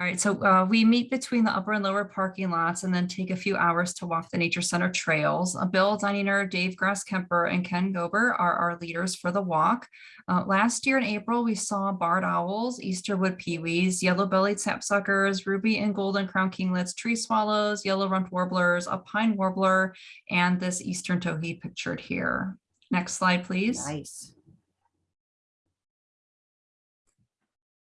All right, so uh, we meet between the upper and lower parking lots and then take a few hours to walk the Nature Center trails. Uh, Bill Dunninger, Dave Grasskemper, and Ken Gober are our leaders for the walk. Uh, last year in April, we saw barred owls, Eastern wood-pewees, yellow-bellied sapsuckers, ruby and golden crown kinglets, tree swallows, yellow-rumped warblers, a pine warbler, and this eastern towhee pictured here. Next slide, please. Nice.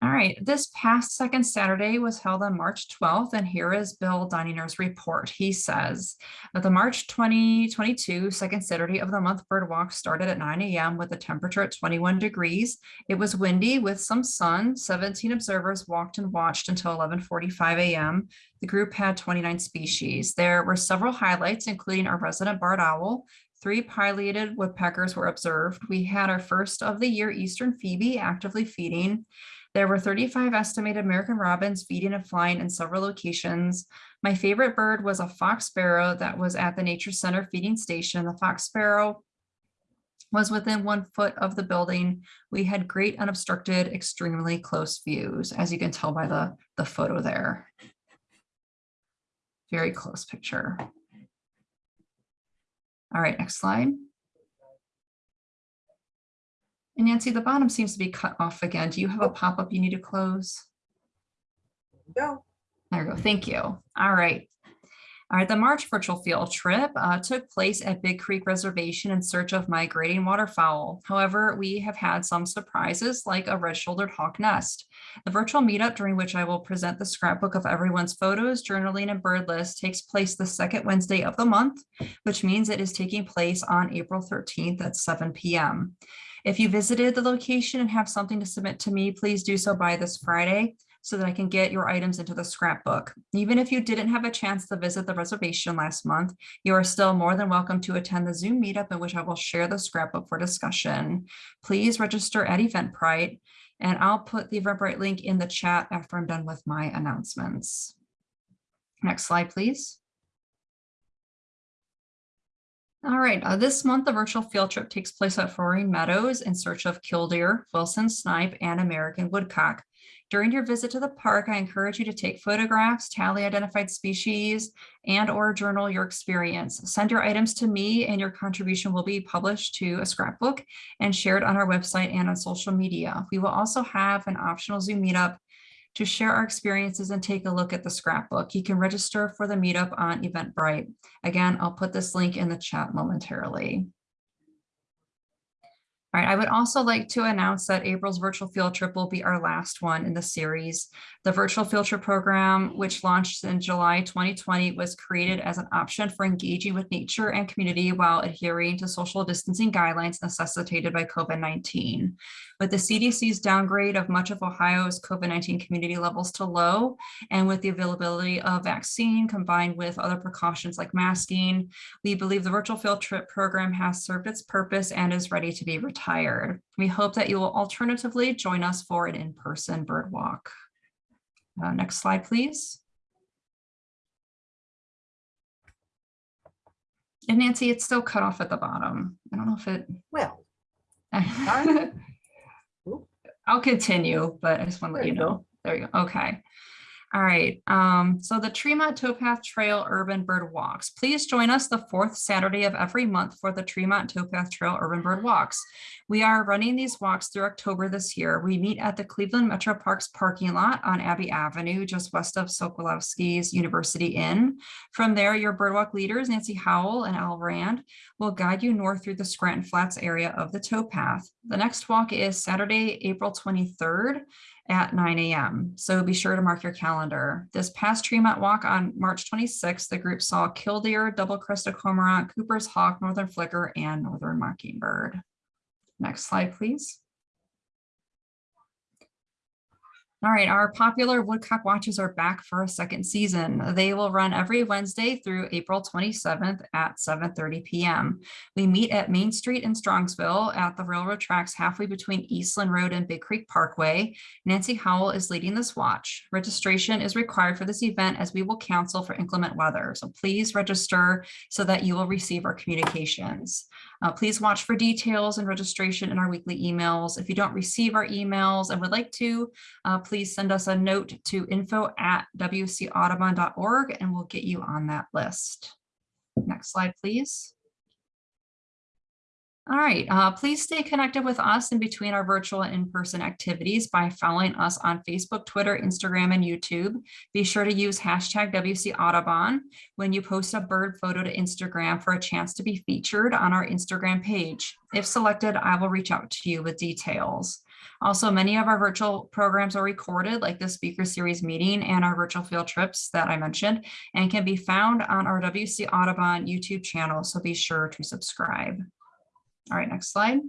All right, this past second Saturday was held on March 12th, and here is Bill Dunninger's report. He says that the March 2022 second Saturday of the month bird walk started at 9 a.m. with a temperature at 21 degrees. It was windy with some sun. 17 observers walked and watched until 11:45 a.m. The group had 29 species. There were several highlights, including our resident barred owl, Three pileated woodpeckers were observed. We had our first of the year Eastern Phoebe actively feeding. There were 35 estimated American robins feeding and flying in several locations. My favorite bird was a fox sparrow that was at the Nature Center feeding station. The fox sparrow was within one foot of the building. We had great unobstructed, extremely close views, as you can tell by the, the photo there. Very close picture. All right, next slide. And Nancy, the bottom seems to be cut off again. Do you have a pop-up you need to close? Go. There we go. Thank you. All right. All right, the March virtual field trip uh, took place at Big Creek Reservation in search of migrating waterfowl. However, we have had some surprises like a red-shouldered hawk nest. The virtual meetup during which I will present the scrapbook of everyone's photos, journaling, and bird list takes place the second Wednesday of the month, which means it is taking place on April 13th at 7 p.m. If you visited the location and have something to submit to me, please do so by this Friday so that I can get your items into the scrapbook. Even if you didn't have a chance to visit the reservation last month, you are still more than welcome to attend the Zoom meetup in which I will share the scrapbook for discussion. Please register at Eventbrite and I'll put the Eventbrite link in the chat after I'm done with my announcements. Next slide, please. All right, uh, this month the virtual field trip takes place at Roaring Meadows in search of killdeer, Wilson snipe, and American woodcock. During your visit to the park, I encourage you to take photographs, tally identified species, and or journal your experience. Send your items to me and your contribution will be published to a scrapbook and shared on our website and on social media. We will also have an optional Zoom meetup to share our experiences and take a look at the scrapbook. You can register for the meetup on Eventbrite. Again, I'll put this link in the chat momentarily. All right, I would also like to announce that April's virtual field trip will be our last one in the series. The virtual field trip program, which launched in July 2020, was created as an option for engaging with nature and community while adhering to social distancing guidelines necessitated by COVID-19. With the CDC's downgrade of much of Ohio's COVID-19 community levels to low, and with the availability of vaccine combined with other precautions like masking, we believe the virtual field trip program has served its purpose and is ready to be retired. We hope that you will alternatively join us for an in-person bird walk. Uh, next slide, please. And Nancy, it's still cut off at the bottom. I don't know if it. Well, I'll continue, but I just want to let you know. There you go. Okay. All right. Um, so the Tremont Towpath Trail Urban Bird Walks. Please join us the fourth Saturday of every month for the Tremont Towpath Trail Urban Bird Walks. We are running these walks through October this year. We meet at the Cleveland Metro Parks parking lot on Abbey Avenue, just west of Sokolowski's University Inn. From there, your birdwalk leaders, Nancy Howell and Al Rand, will guide you north through the Scranton Flats area of the towpath. The next walk is Saturday, April 23rd at 9 a.m. So be sure to mark your calendar. This past Tremont walk on March 26th, the group saw killdeer, double-crested cormorant, Cooper's hawk, northern flicker, and northern mockingbird. Next slide, please. All right, our popular Woodcock Watches are back for a second season. They will run every Wednesday through April 27th at 7.30 p.m. We meet at Main Street in Strongsville at the railroad tracks halfway between Eastland Road and Big Creek Parkway. Nancy Howell is leading this watch. Registration is required for this event as we will counsel for inclement weather. So please register so that you will receive our communications. Uh, please watch for details and registration in our weekly emails. If you don't receive our emails and would like to, uh, please send us a note to info at wcaudubon.org and we'll get you on that list. Next slide, please. All right, uh, please stay connected with us in between our virtual and in-person activities by following us on Facebook, Twitter, Instagram, and YouTube. Be sure to use hashtag WC Audubon when you post a bird photo to Instagram for a chance to be featured on our Instagram page. If selected, I will reach out to you with details. Also, many of our virtual programs are recorded like the speaker series meeting and our virtual field trips that I mentioned and can be found on our WC Audubon YouTube channel. So be sure to subscribe. All right, next slide.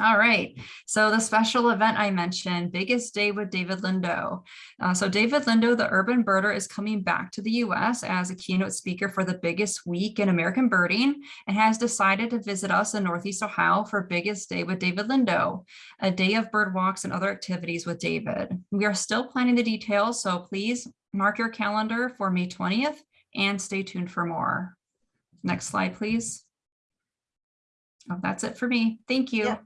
All right, so the special event I mentioned, Biggest Day with David Lindo. Uh, so David Lindo, the urban birder, is coming back to the US as a keynote speaker for the biggest week in American birding and has decided to visit us in Northeast Ohio for Biggest Day with David Lindo, a day of bird walks and other activities with David. We are still planning the details, so please mark your calendar for May 20th and stay tuned for more. Next slide, please. Oh, that's it for me. Thank you. Yeah.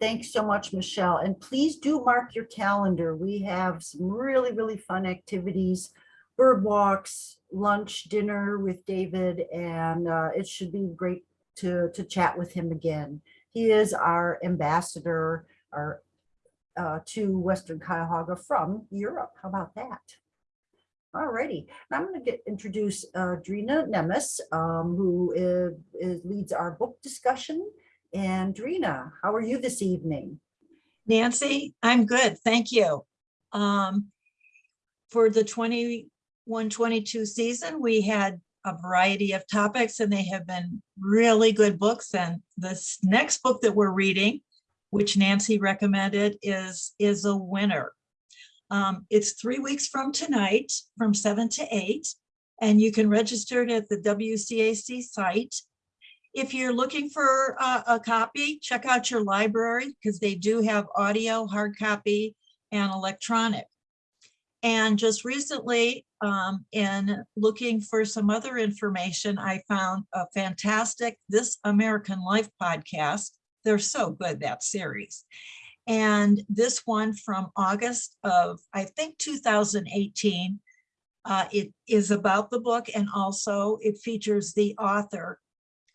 Thanks so much, Michelle. And please do mark your calendar. We have some really, really fun activities, bird walks, lunch, dinner with David, and uh, it should be great to, to chat with him again. He is our ambassador our, uh, to Western Cuyahoga from Europe. How about that? All righty. I'm going to get introduce uh, Drina Nemes, um, who is, is, leads our book discussion. And Drina, how are you this evening? Nancy, I'm good. Thank you. Um, for the 21-22 season, we had a variety of topics and they have been really good books. And this next book that we're reading, which Nancy recommended, is, is a winner. Um, it's three weeks from tonight, from seven to eight, and you can register it at the WCAC site. If you're looking for a, a copy, check out your library because they do have audio, hard copy, and electronic. And just recently, um, in looking for some other information, I found a fantastic This American Life podcast. They're so good, that series. And this one from August of, I think, 2018, uh, it is about the book and also it features the author,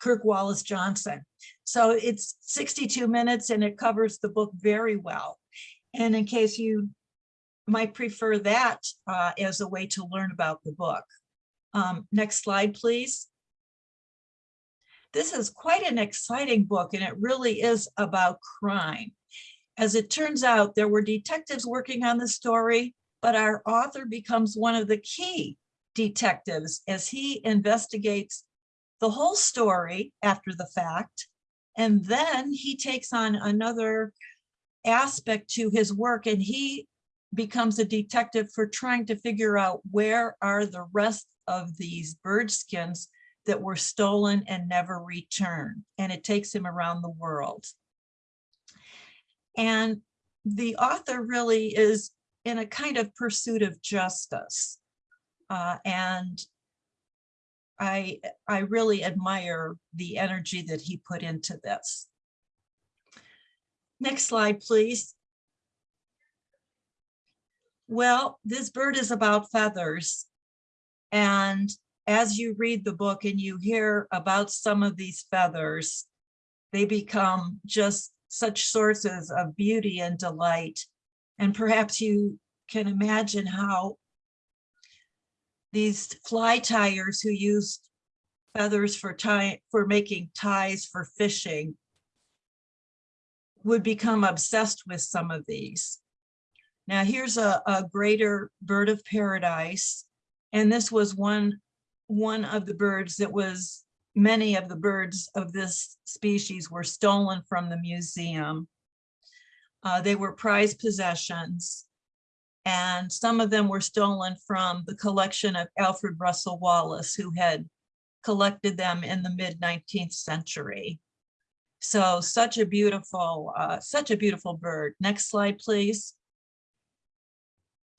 Kirk Wallace Johnson. So it's 62 minutes and it covers the book very well. And in case you might prefer that uh, as a way to learn about the book. Um, next slide, please. This is quite an exciting book and it really is about crime. As it turns out, there were detectives working on the story, but our author becomes one of the key detectives as he investigates the whole story after the fact. And then he takes on another aspect to his work and he becomes a detective for trying to figure out where are the rest of these bird skins that were stolen and never returned. And it takes him around the world. And the author really is in a kind of pursuit of justice. Uh, and I, I really admire the energy that he put into this. Next slide, please. Well, this bird is about feathers. And as you read the book and you hear about some of these feathers, they become just such sources of beauty and delight. And perhaps you can imagine how these fly tyers who used feathers for tie for making ties for fishing would become obsessed with some of these. Now here's a, a greater bird of paradise. And this was one, one of the birds that was many of the birds of this species were stolen from the museum. Uh, they were prized possessions and some of them were stolen from the collection of Alfred Russel Wallace who had collected them in the mid 19th century. So such a beautiful, uh, such a beautiful bird. Next slide, please.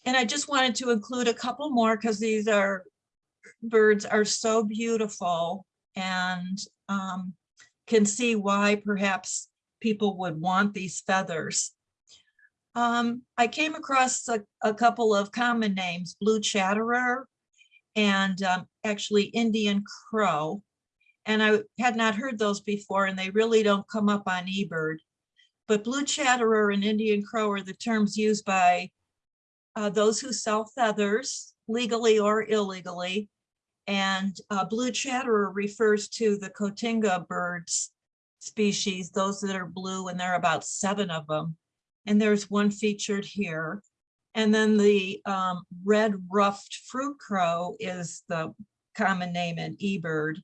And I just wanted to include a couple more because these are birds are so beautiful and um, can see why perhaps people would want these feathers. Um, I came across a, a couple of common names, blue chatterer and um, actually Indian crow. And I had not heard those before and they really don't come up on eBird. But blue chatterer and Indian crow are the terms used by uh, those who sell feathers legally or illegally. And uh, blue chatterer refers to the cotinga birds species, those that are blue, and there are about seven of them. And there's one featured here. And then the um, red ruffed fruit crow is the common name in eBird.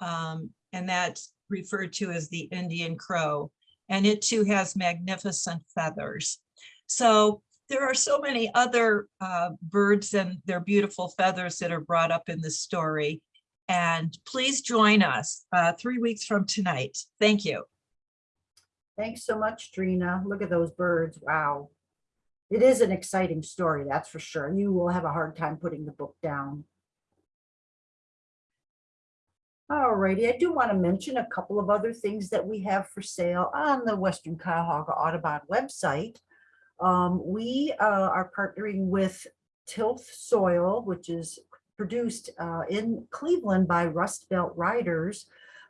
Um, and that's referred to as the Indian crow. And it too has magnificent feathers. So there are so many other uh, birds and their beautiful feathers that are brought up in the story. And please join us uh, three weeks from tonight. Thank you. Thanks so much, Trina. Look at those birds. Wow. It is an exciting story, that's for sure. You will have a hard time putting the book down. All righty, I do want to mention a couple of other things that we have for sale on the Western Cuyahoga Audubon website. Um, we uh, are partnering with Tilth Soil, which is produced uh, in Cleveland by Rust Belt Riders.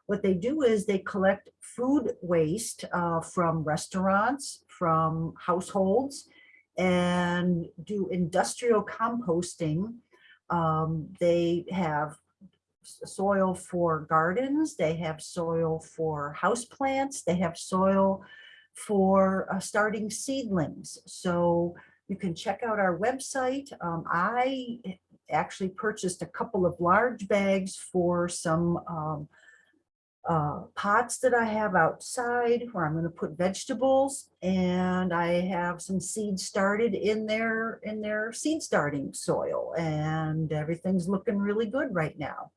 What they do is they collect food waste uh, from restaurants, from households, and do industrial composting. Um, they have soil for gardens, they have soil for houseplants, they have soil for uh, starting seedlings. So you can check out our website. Um, I actually purchased a couple of large bags for some um, uh, pots that I have outside where I'm going to put vegetables and I have some seeds started in their in their seed starting soil and everything's looking really good right now.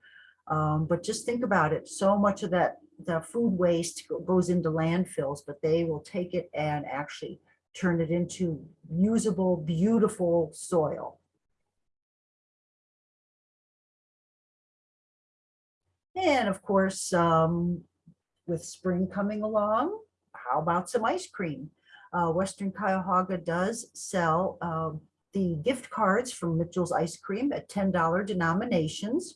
Um, but just think about it. So much of that the food waste goes into landfills, but they will take it and actually turn it into usable, beautiful soil. And of course, um, with spring coming along, how about some ice cream? Uh, Western Cuyahoga does sell um, the gift cards from Mitchell's Ice Cream at $10 denominations.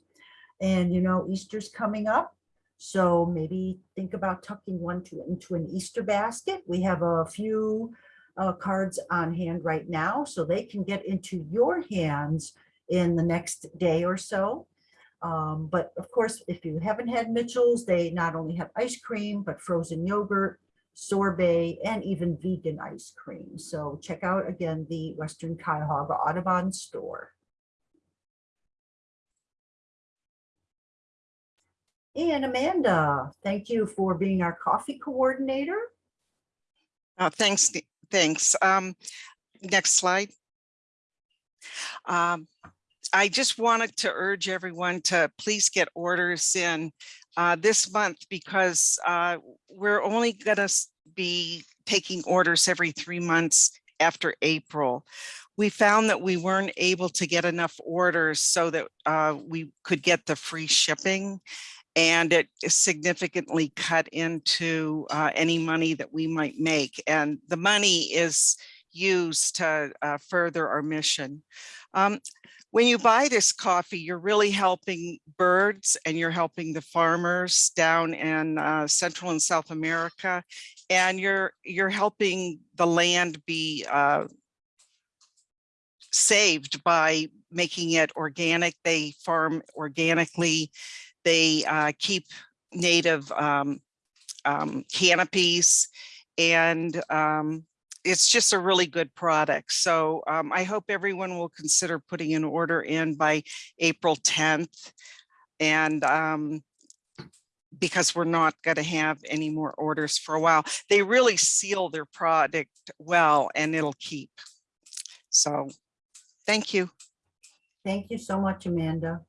And you know, Easter's coming up. So maybe think about tucking one to, into an Easter basket. We have a few uh, cards on hand right now, so they can get into your hands in the next day or so. Um, but of course, if you haven't had Mitchell's, they not only have ice cream, but frozen yogurt, sorbet, and even vegan ice cream. So check out again the Western Cuyahoga Audubon store. And Amanda, thank you for being our coffee coordinator. Uh, thanks, thanks. Um, next slide. Um, I just wanted to urge everyone to please get orders in uh, this month because uh, we're only gonna be taking orders every three months after April. We found that we weren't able to get enough orders so that uh, we could get the free shipping. And it significantly cut into uh, any money that we might make. And the money is used to uh, further our mission. Um, when you buy this coffee, you're really helping birds and you're helping the farmers down in uh, Central and South America. And you're you're helping the land be uh, saved by making it organic. They farm organically. They uh, keep native um, um, canopies and um, it's just a really good product. So um, I hope everyone will consider putting an order in by April 10th. And um, because we're not going to have any more orders for a while, they really seal their product well and it'll keep. So thank you. Thank you so much, Amanda.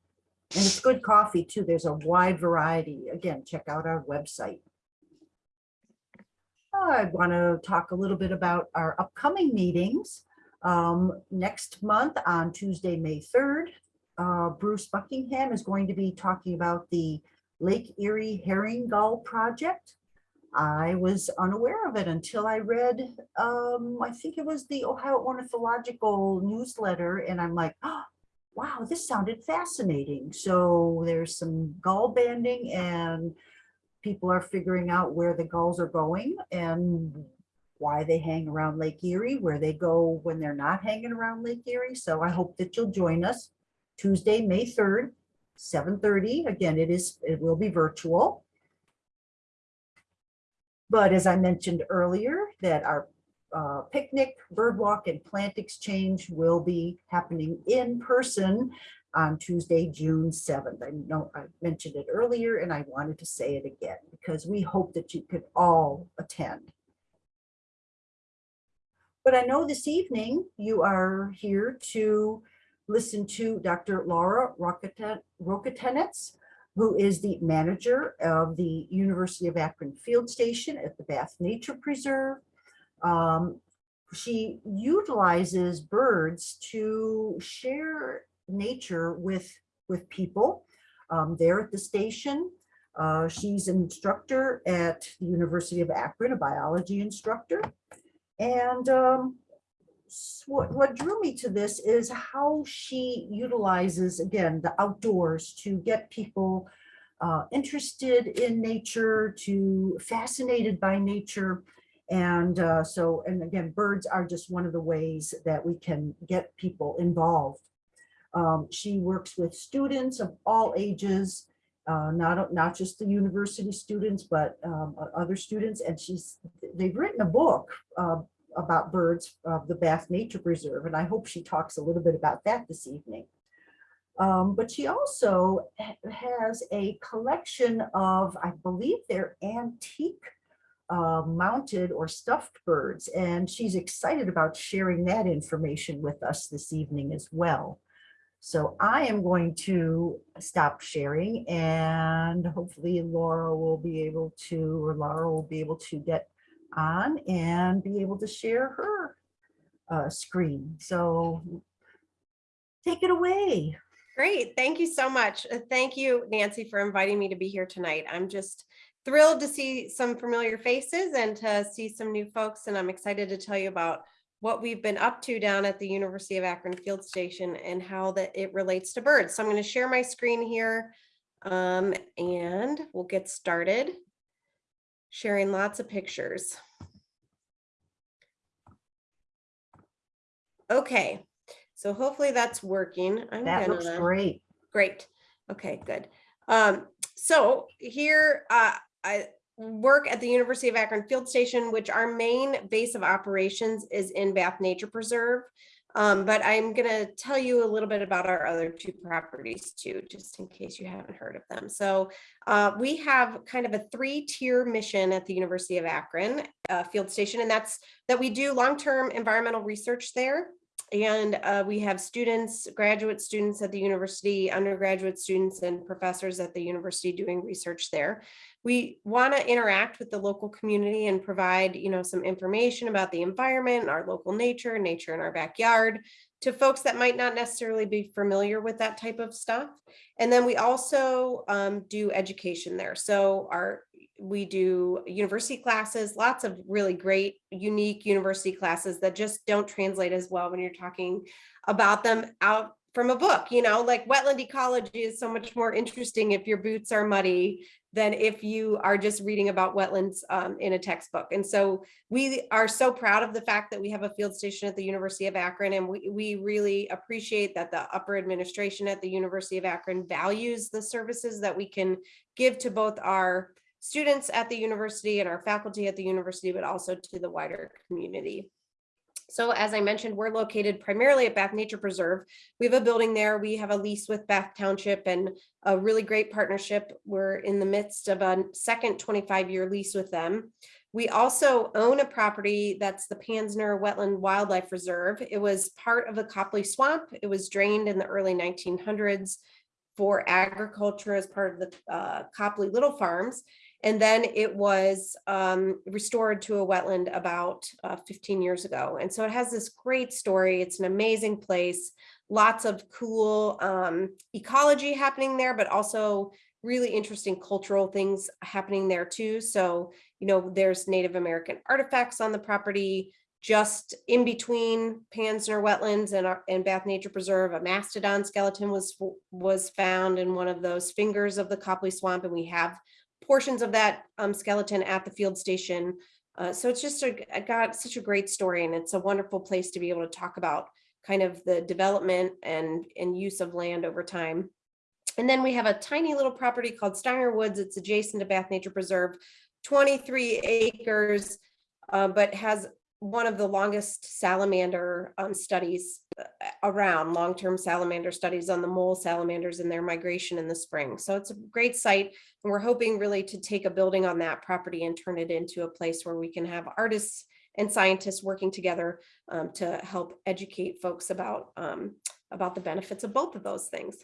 And it's good coffee too. There's a wide variety. Again, check out our website. I want to talk a little bit about our upcoming meetings. Um, next month on Tuesday, May 3rd, uh, Bruce Buckingham is going to be talking about the Lake Erie Herring Gull Project. I was unaware of it until I read, um, I think it was the Ohio Ornithological newsletter, and I'm like, oh, wow, this sounded fascinating. So there's some gull banding and people are figuring out where the gulls are going and why they hang around Lake Erie, where they go when they're not hanging around Lake Erie. So I hope that you'll join us Tuesday, May 3rd, 7:30. Again, it is, it will be virtual. But as I mentioned earlier, that our uh, picnic, bird walk and plant exchange will be happening in person on Tuesday, June 7th. I know I mentioned it earlier and I wanted to say it again because we hope that you could all attend. But I know this evening you are here to listen to Dr. Laura Rokatenets, who is the manager of the University of Akron Field Station at the Bath Nature Preserve. Um, she utilizes birds to share nature with, with people um, there at the station. Uh, she's an instructor at the University of Akron, a biology instructor. And um, what, what drew me to this is how she utilizes, again, the outdoors to get people uh, interested in nature, to fascinated by nature. And uh, so, and again, birds are just one of the ways that we can get people involved. Um, she works with students of all ages, uh, not, not just the university students, but um, other students. And she's, they've written a book uh, about birds of the Bath Nature Preserve, and I hope she talks a little bit about that this evening. Um, but she also has a collection of, I believe they're antique uh, mounted or stuffed birds, and she's excited about sharing that information with us this evening as well. So I am going to stop sharing and hopefully Laura will be able to, or Laura will be able to get on and be able to share her uh, screen. So take it away. Great. Thank you so much. Uh, Thank you, Nancy, for inviting me to be here tonight. I'm just thrilled to see some familiar faces and to see some new folks. And I'm excited to tell you about what we've been up to down at the University of Akron Field Station and how that it relates to birds. So I'm going to share my screen here um, and we'll get started sharing lots of pictures. Okay, so hopefully that's working. I'm That looks gonna- great. Great. Okay, good. Um, so here, uh, I work at the University of Akron Field Station, which our main base of operations is in Bath Nature Preserve. Um, but I'm gonna tell you a little bit about our other two properties too, just in case you haven't heard of them. So uh, we have kind of a three-tier mission at the University of Akron uh, Field Station, and that's that we do long-term environmental research there. And uh, we have students, graduate students at the university, undergraduate students and professors at the university doing research there. We want to interact with the local community and provide, you know, some information about the environment, our local nature, nature in our backyard to folks that might not necessarily be familiar with that type of stuff. And then we also um, do education there. So our we do university classes, lots of really great, unique university classes that just don't translate as well when you're talking about them out from a book, you know, like wetland ecology is so much more interesting if your boots are muddy than if you are just reading about wetlands um, in a textbook. And so we are so proud of the fact that we have a field station at the University of Akron, and we, we really appreciate that the upper administration at the University of Akron values the services that we can give to both our students at the university and our faculty at the university, but also to the wider community. So as I mentioned, we're located primarily at Bath Nature Preserve. We have a building there. We have a lease with Bath Township and a really great partnership. We're in the midst of a second 25-year lease with them. We also own a property that's the Panzner Wetland Wildlife Reserve. It was part of the Copley Swamp. It was drained in the early 1900s for agriculture as part of the uh, Copley Little Farms. And then it was um, restored to a wetland about uh, 15 years ago. And so it has this great story. It's an amazing place, lots of cool um, ecology happening there, but also really interesting cultural things happening there too. So, you know, there's Native American artifacts on the property. Just in between Panzner Wetlands and our, and Bath Nature Preserve, a mastodon skeleton was, was found in one of those fingers of the Copley Swamp, and we have portions of that um, skeleton at the field station. Uh, so it's just a, got such a great story and it's a wonderful place to be able to talk about kind of the development and, and use of land over time. And then we have a tiny little property called Steiner Woods. It's adjacent to Bath Nature Preserve, 23 acres, uh, but has one of the longest salamander um, studies around, long-term salamander studies on the mole salamanders and their migration in the spring. So it's a great site. And we're hoping really to take a building on that property and turn it into a place where we can have artists and scientists working together um, to help educate folks about, um, about the benefits of both of those things.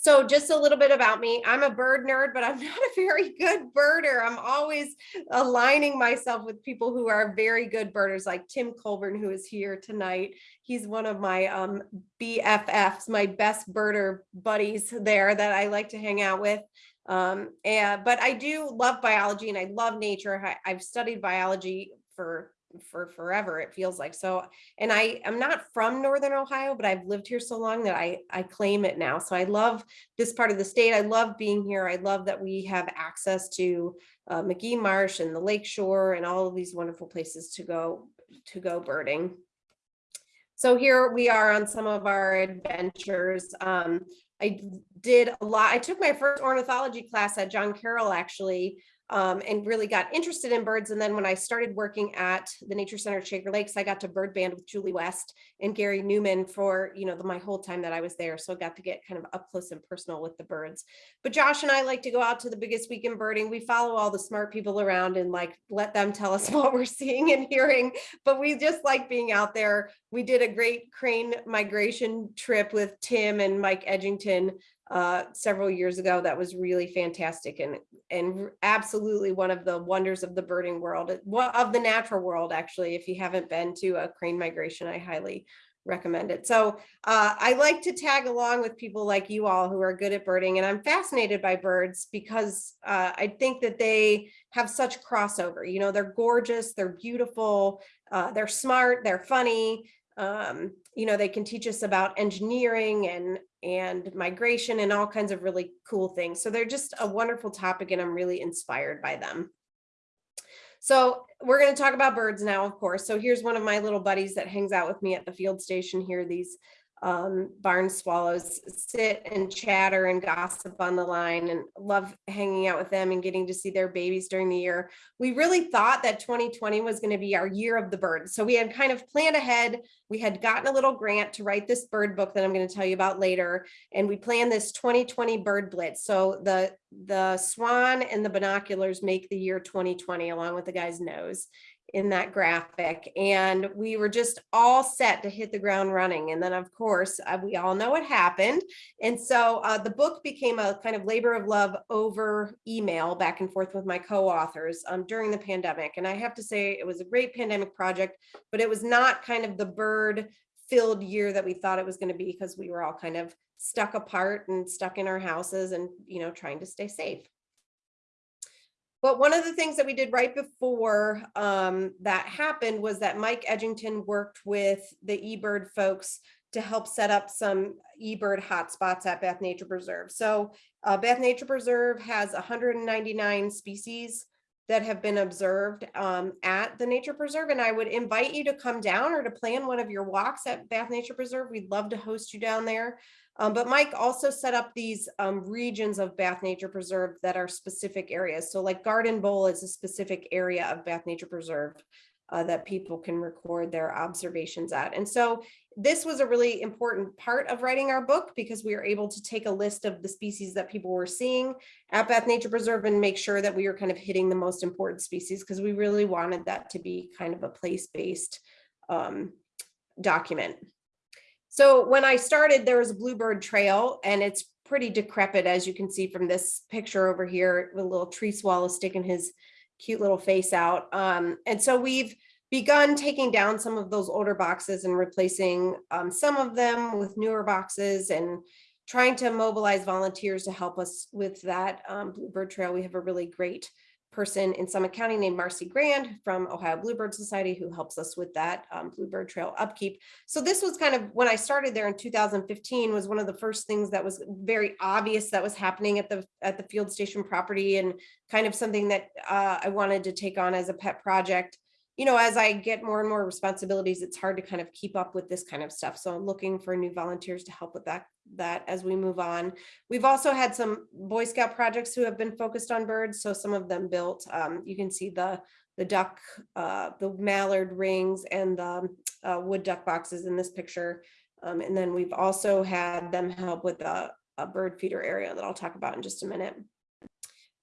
So just a little bit about me. I'm a bird nerd, but I'm not a very good birder. I'm always aligning myself with people who are very good birders, like Tim Colburn, who is here tonight. He's one of my um, BFFs, my best birder buddies there that I like to hang out with. Um, and, but I do love biology and I love nature. I, I've studied biology for for forever it feels like. So and i am not from northern ohio but i've lived here so long that i i claim it now. So i love this part of the state. I love being here. I love that we have access to uh, Magee Marsh and the lake shore and all of these wonderful places to go to go birding. So here we are on some of our adventures. Um, I did a lot. I took my first ornithology class at John Carroll actually um, and really got interested in birds. And then when I started working at the Nature Center at Shaker Lakes, I got to bird band with Julie West and Gary Newman for, you know, the, my whole time that I was there. So I got to get kind of up close and personal with the birds. But Josh and I like to go out to the biggest week in birding. We follow all the smart people around and like let them tell us what we're seeing and hearing. But we just like being out there. We did a great crane migration trip with Tim and Mike Edgington uh, several years ago that was really fantastic and and absolutely one of the wonders of the birding world of the natural world actually if you haven't been to a crane migration I highly recommend it. So uh, I like to tag along with people like you all who are good at birding and I'm fascinated by birds because uh, I think that they have such crossover you know they're gorgeous they're beautiful uh, they're smart they're funny um, you know, they can teach us about engineering and and migration and all kinds of really cool things. So they're just a wonderful topic and I'm really inspired by them. So we're going to talk about birds now, of course. So here's one of my little buddies that hangs out with me at the field station here, these um, barn swallows sit and chatter and gossip on the line and love hanging out with them and getting to see their babies during the year. We really thought that 2020 was going to be our year of the bird. So we had kind of planned ahead. We had gotten a little grant to write this bird book that I'm going to tell you about later. And we planned this 2020 bird blitz. So the, the swan and the binoculars make the year 2020 along with the guy's nose in that graphic and we were just all set to hit the ground running and then of course uh, we all know what happened and so uh, the book became a kind of labor of love over email back and forth with my co-authors um, during the pandemic and I have to say it was a great pandemic project but it was not kind of the bird filled year that we thought it was going to be because we were all kind of stuck apart and stuck in our houses and you know trying to stay safe but one of the things that we did right before um, that happened was that Mike Edgington worked with the eBird folks to help set up some eBird hotspots at Bath Nature Preserve. So uh, Bath Nature Preserve has 199 species that have been observed um, at the Nature Preserve. And I would invite you to come down or to plan one of your walks at Bath Nature Preserve. We'd love to host you down there. Um, but Mike also set up these um, regions of Bath Nature Preserve that are specific areas. So like Garden Bowl is a specific area of Bath Nature Preserve uh, that people can record their observations at. And so this was a really important part of writing our book because we were able to take a list of the species that people were seeing at Bath Nature Preserve and make sure that we were kind of hitting the most important species because we really wanted that to be kind of a place-based um, document. So when I started, there was a bluebird trail and it's pretty decrepit, as you can see from this picture over here, with a little tree swallow sticking his cute little face out. Um, and so we've begun taking down some of those older boxes and replacing um, some of them with newer boxes and trying to mobilize volunteers to help us with that um, bluebird trail. We have a really great person in Summit County named Marcy Grand from Ohio Bluebird Society who helps us with that um, Bluebird Trail upkeep. So this was kind of when I started there in 2015 was one of the first things that was very obvious that was happening at the at the field station property and kind of something that uh, I wanted to take on as a pet project. You know, as I get more and more responsibilities, it's hard to kind of keep up with this kind of stuff. So I'm looking for new volunteers to help with that that as we move on. We've also had some Boy Scout projects who have been focused on birds. So some of them built, um, you can see the, the duck, uh, the mallard rings and the uh, wood duck boxes in this picture. Um, and then we've also had them help with a, a bird feeder area that I'll talk about in just a minute.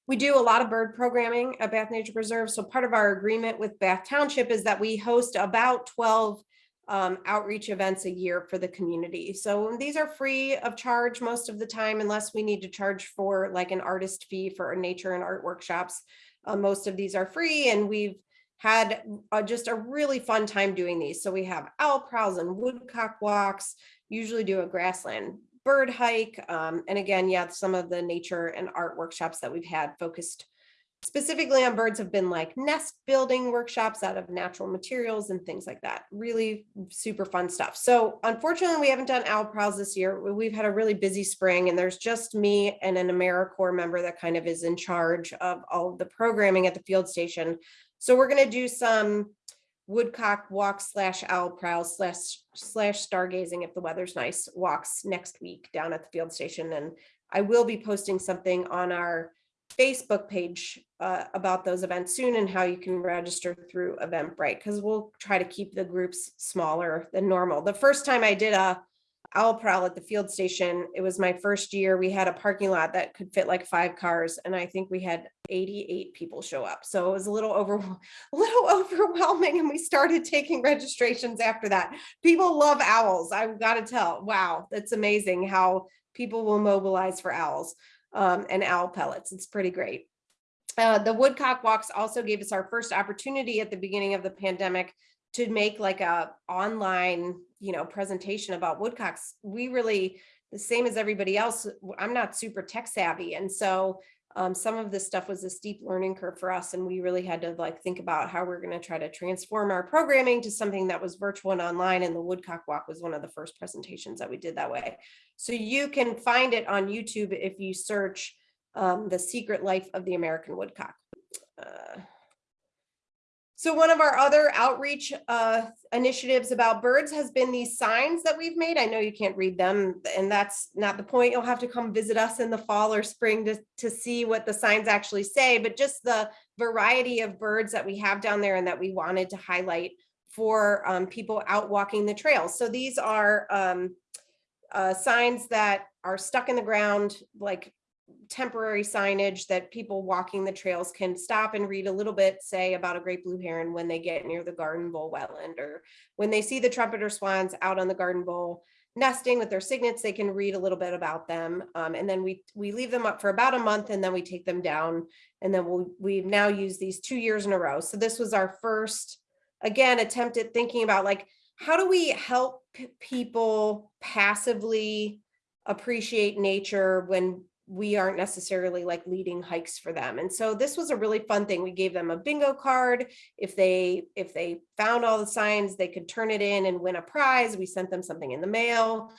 We do a lot of bird programming at Bath Nature Preserve. So part of our agreement with Bath Township is that we host about 12 um, outreach events a year for the community. So these are free of charge most of the time, unless we need to charge for like an artist fee for nature and art workshops. Uh, most of these are free and we've had uh, just a really fun time doing these. So we have owl prowls and woodcock walks, usually do a grassland bird hike. Um, and again, yeah, some of the nature and art workshops that we've had focused specifically on birds have been like nest building workshops out of natural materials and things like that. Really super fun stuff. So unfortunately, we haven't done owl prowls this year. We- We've had a really busy spring and there's just me and an AmeriCorps member that kind of is in charge of all of the programming at the field station. So we're gonna do some woodcock walk slash owl prowl slash slash stargazing if the weather's nice walks next week down at the field station. And I will be posting something on our Facebook page uh, about those events soon and how you can register through Eventbrite because we'll try to keep the groups smaller than normal. The first time I did a owl prowl at the field station, it was my first year. We had a parking lot that could fit like five cars, and I think we had 88 people show up. So it was a little over, a little overwhelming, and we started taking registrations after that. People love owls. I've got to tell. Wow, that's amazing how people will mobilize for owls um, and owl pellets. It's pretty great. Uh, the Woodcock Walks also gave us our first opportunity at the beginning of the pandemic to make like a online, you know, presentation about woodcocks. We really, the same as everybody else, I'm not super tech savvy. And so um, some of this stuff was a steep learning curve for us. And we really had to like think about how we're going to try to transform our programming to something that was virtual and online. And the Woodcock Walk was one of the first presentations that we did that way. So you can find it on YouTube if you search um, The Secret Life of the American Woodcock. Uh, so one of our other outreach uh, initiatives about birds has been these signs that we've made. I know you can't read them and that's not the point. You'll have to come visit us in the fall or spring to, to see what the signs actually say, but just the variety of birds that we have down there and that we wanted to highlight for um, people out walking the trails. So these are um, uh, signs that are stuck in the ground, like temporary signage that people walking the trails can stop and read a little bit, say about a great blue heron when they get near the garden bowl wetland, or when they see the trumpeter swans out on the garden bowl nesting with their cygnets, they can read a little bit about them. Um, and then we we leave them up for about a month and then we take them down. And then we'll, we've now used these two years in a row. So this was our first, again, attempt at thinking about like, how do we help people passively appreciate nature when we aren't necessarily like leading hikes for them. And so this was a really fun thing. We gave them a bingo card. If they if they found all the signs, they could turn it in and win a prize. We sent them something in the mail.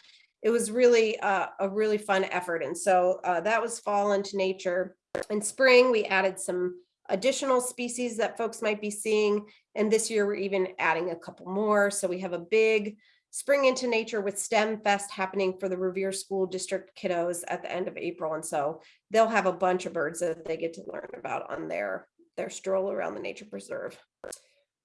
It was really uh, a really fun effort. And so uh, that was fall into nature. In spring, we added some additional species that folks might be seeing. And this year, we're even adding a couple more. So we have a big Spring into Nature with STEM Fest happening for the Revere School District kiddos at the end of April. And so they'll have a bunch of birds that they get to learn about on their, their stroll around the nature preserve.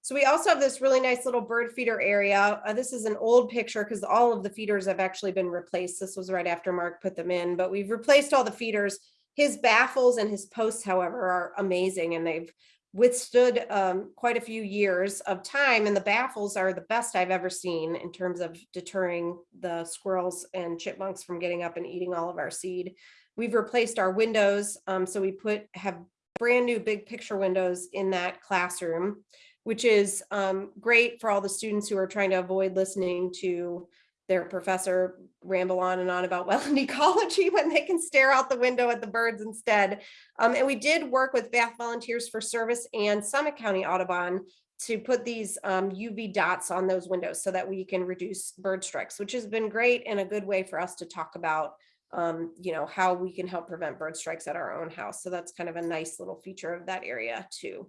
So we also have this really nice little bird feeder area. Uh, this is an old picture because all of the feeders have actually been replaced. This was right after Mark put them in, but we've replaced all the feeders. His baffles and his posts, however, are amazing and they've withstood um, quite a few years of time and the baffles are the best I've ever seen in terms of deterring the squirrels and chipmunks from getting up and eating all of our seed. We've replaced our windows. Um, so we put have brand new big picture windows in that classroom, which is um, great for all the students who are trying to avoid listening to their professor ramble on and on about well wetland ecology when they can stare out the window at the birds instead. Um, and we did work with Bath Volunteers for Service and Summit County Audubon to put these um, UV dots on those windows so that we can reduce bird strikes, which has been great and a good way for us to talk about, um, you know, how we can help prevent bird strikes at our own house. So that's kind of a nice little feature of that area too.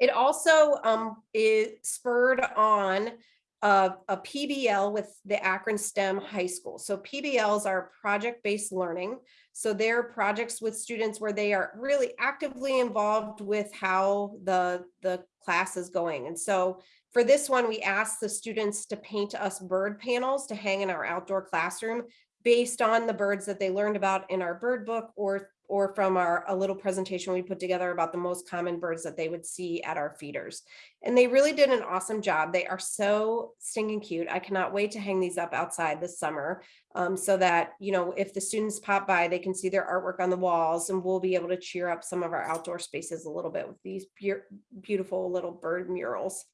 It also um, is spurred on a, a PBL with the Akron STEM High School. So PBLs are project-based learning. So they're projects with students where they are really actively involved with how the, the class is going. And so for this one, we asked the students to paint us bird panels to hang in our outdoor classroom based on the birds that they learned about in our bird book or or from our a little presentation we put together about the most common birds that they would see at our feeders. And they really did an awesome job. They are so stinking cute. I cannot wait to hang these up outside this summer um, so that, you know, if the students pop by, they can see their artwork on the walls and we'll be able to cheer up some of our outdoor spaces a little bit with these beau- beautiful little bird murals.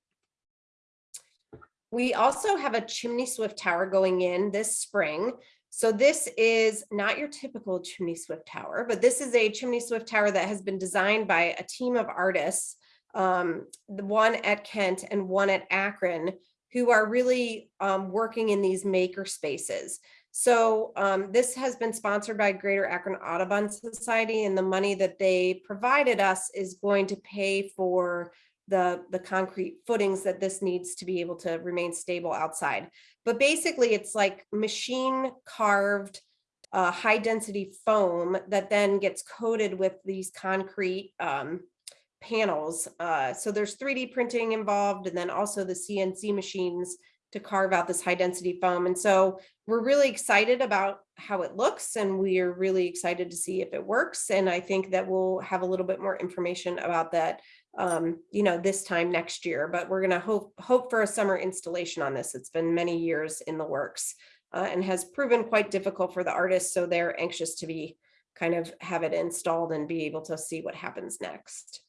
We also have a chimney swift tower going in this spring. So this is not your typical chimney swift tower, but this is a chimney swift tower that has been designed by a team of artists, um, the one at Kent and one at Akron, who are really um, working in these maker spaces. So um, this has been sponsored by Greater Akron Audubon Society and the money that they provided us is going to pay for the, the concrete footings that this needs to be able to remain stable outside. But basically it's like machine carved uh, high density foam that then gets coated with these concrete um, panels. Uh, so there's 3D printing involved and then also the CNC machines to carve out this high density foam. And so we're really excited about how it looks and we are really excited to see if it works. And I think that we'll have a little bit more information about that um, you know, this time next year, but we're gonna hope hope for a summer installation on this. It's been many years in the works uh, and has proven quite difficult for the artists. So they're anxious to be kind of have it installed and be able to see what happens next.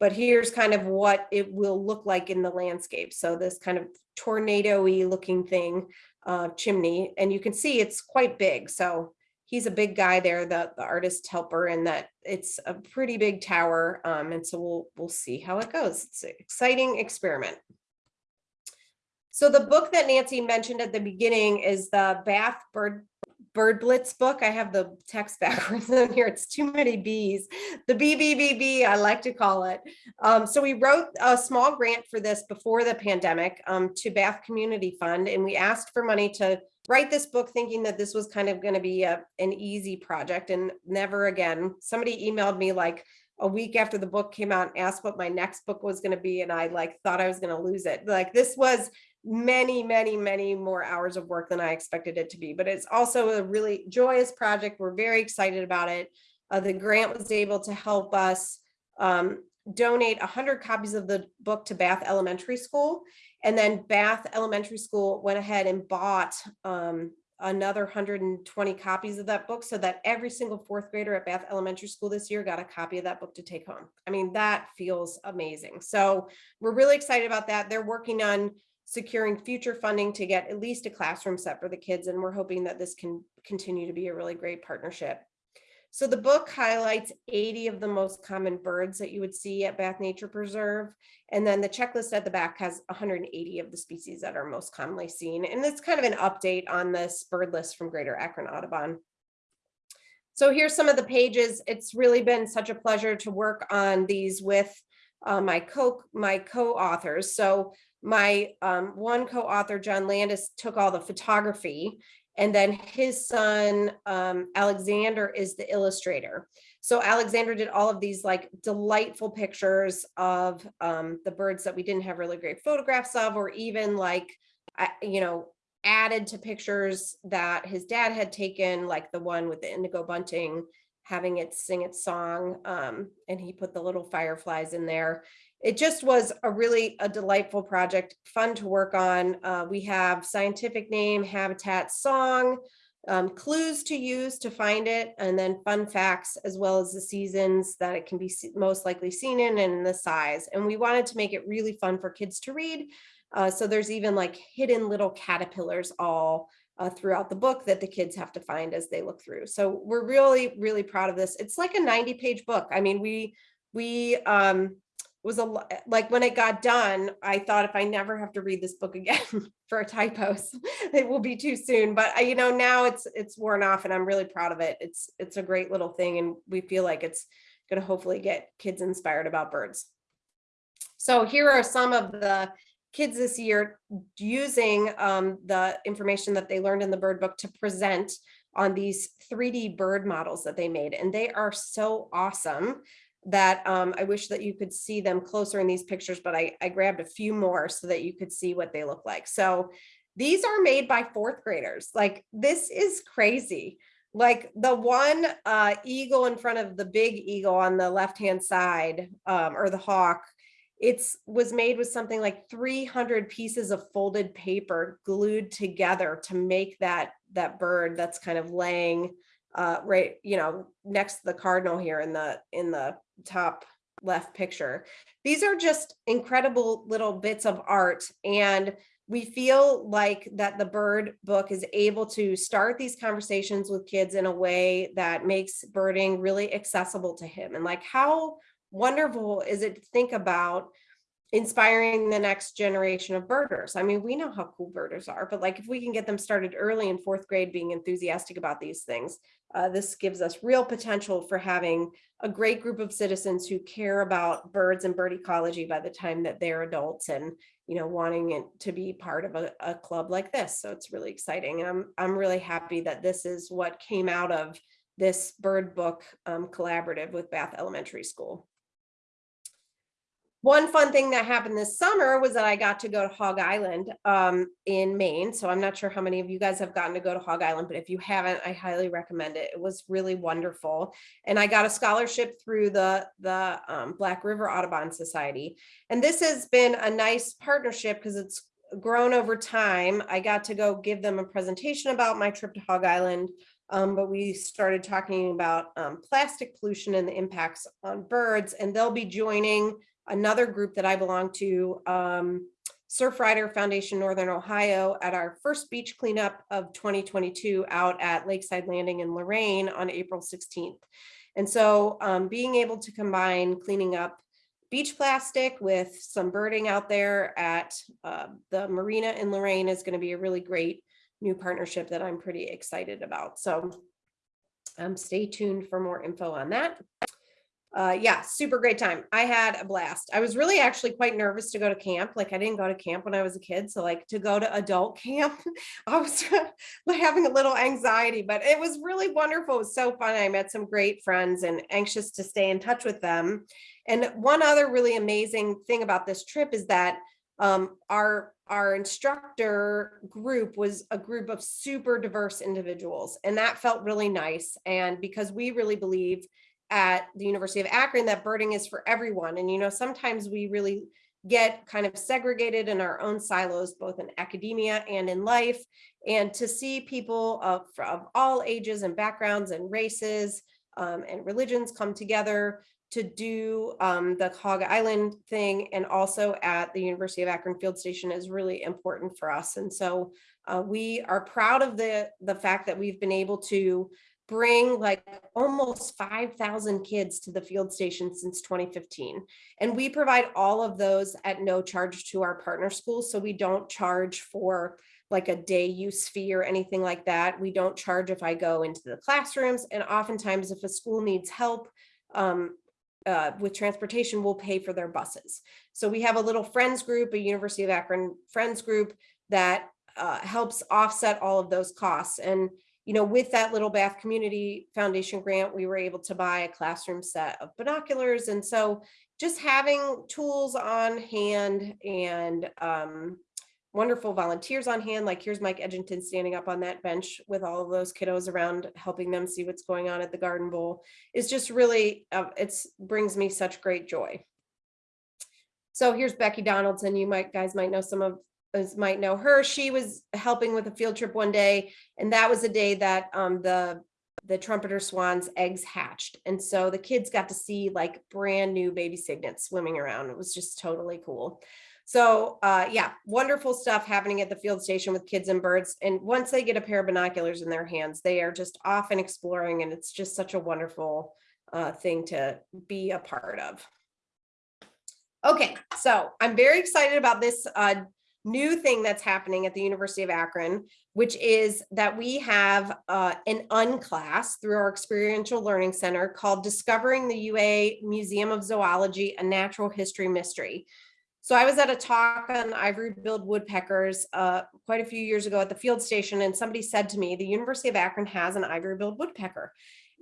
But here's kind of what it will look like in the landscape. So this kind of tornado-y looking thing, uh, chimney, and you can see it's quite big. So he's a big guy there, the, the artist helper, and that it's a pretty big tower. Um, and so we'll we'll see how it goes. It's an exciting experiment. So the book that Nancy mentioned at the beginning is the Bath Bird Bird Blitz book. I have the text backwards in here. It's too many B's. The BBBB, I like to call it. Um, so we wrote a small grant for this before the pandemic um, to Bath Community Fund, and we asked for money to write this book thinking that this was kind of going to be a, an easy project and never again. Somebody emailed me like a week after the book came out and asked what my next book was going to be. And I like thought I was going to lose it. Like this was many, many, many more hours of work than I expected it to be, but it's also a really joyous project. We're very excited about it. Uh, the grant was able to help us um, donate 100 copies of the book to Bath Elementary School. And then Bath Elementary School went ahead and bought um, another 120 copies of that book so that every single fourth grader at Bath Elementary School this year got a copy of that book to take home. I mean, that feels amazing. So we're really excited about that. They're working on securing future funding to get at least a classroom set for the kids. And we're hoping that this can continue to be a really great partnership. So the book highlights 80 of the most common birds that you would see at Bath Nature Preserve. And then the checklist at the back has 180 of the species that are most commonly seen. And it's kind of an update on this bird list from Greater Akron Audubon. So here's some of the pages. It's really been such a pleasure to work on these with uh, my co my co-authors. So my um, one co-author, John Landis, took all the photography and then his son, um, Alexander is the illustrator. So Alexander did all of these like delightful pictures of um, the birds that we didn't have really great photographs of, or even like, you know, added to pictures that his dad had taken, like the one with the indigo bunting, having it sing its song. Um, and he put the little fireflies in there it just was a really a delightful project, fun to work on. Uh, we have scientific name, habitat, song, um, clues to use to find it, and then fun facts, as well as the seasons that it can be most likely seen in and the size. And we wanted to make it really fun for kids to read. Uh, so there's even like hidden little caterpillars all uh, throughout the book that the kids have to find as they look through. So we're really, really proud of this. It's like a 90 page book. I mean, we, we, um, was a lo- like when it got done, I thought if I never have to read this book again for a typos, it will be too soon. But I, you know, now it's it's worn off, and I'm really proud of it. It's it's a great little thing, and we feel like it's going to hopefully get kids inspired about birds. So here are some of the kids this year using um, the information that they learned in the bird book to present on these 3D bird models that they made, and they are so awesome that um, I wish that you could see them closer in these pictures, but I, I grabbed a few more so that you could see what they look like. So these are made by fourth graders. Like this is crazy. Like the one uh, eagle in front of the big eagle on the left-hand side um, or the hawk, it's was made with something like 300 pieces of folded paper glued together to make that that bird that's kind of laying uh, right, you know, next to the cardinal here in the in the top left picture. These are just incredible little bits of art and we feel like that the bird book is able to start these conversations with kids in a way that makes birding really accessible to him and like how wonderful is it to think about inspiring the next generation of birders. I mean, we know how cool birders are, but like if we can get them started early in fourth grade being enthusiastic about these things, uh, this gives us real potential for having a great group of citizens who care about birds and bird ecology by the time that they're adults and you know wanting it to be part of a, a club like this. So it's really exciting. And I'm I'm really happy that this is what came out of this bird book um, collaborative with Bath Elementary School. One fun thing that happened this summer was that I got to go to Hog Island um, in Maine. So I'm not sure how many of you guys have gotten to go to Hog Island, but if you haven't, I highly recommend it. It was really wonderful. And I got a scholarship through the, the um, Black River Audubon Society. And this has been a nice partnership because it's grown over time. I got to go give them a presentation about my trip to Hog Island. Um, but we started talking about um, plastic pollution and the impacts on birds, and they'll be joining another group that I belong to, um, Surfrider Foundation Northern Ohio at our first beach cleanup of 2022 out at Lakeside Landing in Lorain on April 16th. And so um, being able to combine cleaning up beach plastic with some birding out there at uh, the marina in Lorain is going to be a really great new partnership that I'm pretty excited about. So um, stay tuned for more info on that uh, yeah, super great time. I had a blast. I was really actually quite nervous to go to camp. Like I didn't go to camp when I was a kid. So like to go to adult camp, I was having a little anxiety, but it was really wonderful. It was so fun. I met some great friends and anxious to stay in touch with them. And one other really amazing thing about this trip is that um, our our instructor group was a group of super diverse individuals and that felt really nice and because we really believe at the University of Akron that birding is for everyone. And, you know, sometimes we really get kind of segregated in our own silos, both in academia and in life. And to see people of, of all ages and backgrounds and races um, and religions come together to do um, the Hog Island thing and also at the University of Akron Field Station is really important for us. And so uh, we are proud of the, the fact that we've been able to bring like almost 5,000 kids to the field station since 2015. And we provide all of those at no charge to our partner schools. So we don't charge for like a day use fee or anything like that. We don't charge if I go into the classrooms. And oftentimes if a school needs help um, uh, with transportation, we'll pay for their buses. So we have a little friends group, a University of Akron friends group that uh, helps offset all of those costs. And you know, with that Little Bath Community Foundation grant, we were able to buy a classroom set of binoculars. And so just having tools on hand and um, wonderful volunteers on hand, like here's Mike Edgington standing up on that bench with all of those kiddos around, helping them see what's going on at the Garden Bowl, is just really, uh, it's brings me such great joy. So here's Becky Donaldson. You might guys might know some of might know her, she was helping with a field trip one day, and that was the day that um, the the trumpeter swan's eggs hatched. And so the kids got to see like brand new baby cygnets swimming around. It was just totally cool. So uh, yeah, wonderful stuff happening at the field station with kids and birds. And once they get a pair of binoculars in their hands, they are just off and exploring and it's just such a wonderful uh, thing to be a part of. Okay, so I'm very excited about this uh, new thing that's happening at the University of Akron, which is that we have uh, an unclass through our experiential learning center called Discovering the UA Museum of Zoology, a Natural History Mystery. So I was at a talk on ivory-billed woodpeckers uh, quite a few years ago at the field station, and somebody said to me, the University of Akron has an ivory-billed woodpecker.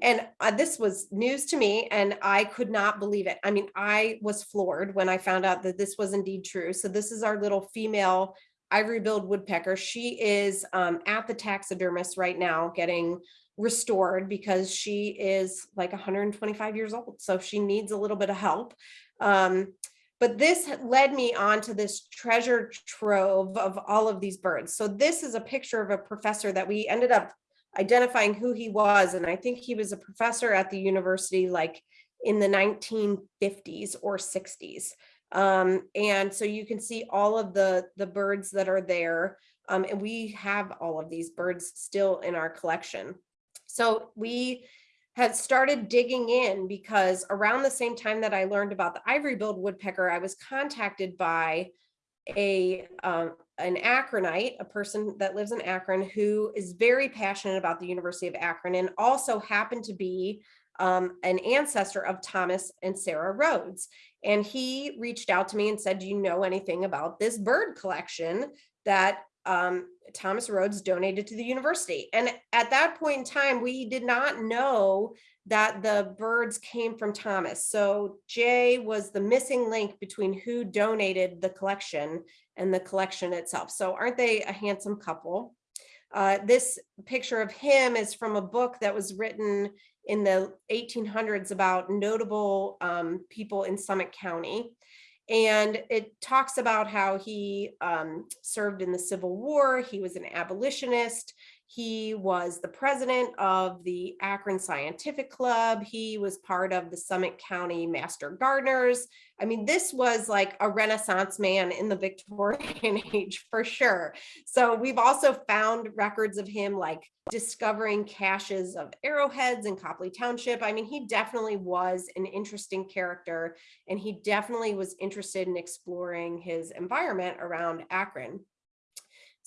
And uh, this was news to me, and I could not believe it. I mean, I was floored when I found out that this was indeed true. So this is our little female ivory-billed woodpecker. She is um, at the taxidermist right now getting restored because she is like 125 years old. So she needs a little bit of help. Um, but this led me on to this treasure trove of all of these birds. So this is a picture of a professor that we ended up identifying who he was. And I think he was a professor at the university like in the 1950s or 60s. Um, and so you can see all of the, the birds that are there. Um, and we have all of these birds still in our collection. So we had started digging in because around the same time that I learned about the ivory-billed woodpecker, I was contacted by a um, an Akronite, a person that lives in Akron who is very passionate about the University of Akron and also happened to be um, an ancestor of Thomas and Sarah Rhodes. And he reached out to me and said, do you know anything about this bird collection that um, Thomas Rhodes donated to the university? And at that point in time, we did not know that the birds came from Thomas. So Jay was the missing link between who donated the collection and the collection itself. So aren't they a handsome couple? Uh, this picture of him is from a book that was written in the 1800s about notable um, people in Summit County. And it talks about how he um, served in the Civil War. He was an abolitionist. He was the president of the Akron Scientific Club. He was part of the Summit County Master Gardeners. I mean, this was like a renaissance man in the Victorian age for sure. So we've also found records of him like discovering caches of arrowheads in Copley Township. I mean, he definitely was an interesting character and he definitely was interested in exploring his environment around Akron.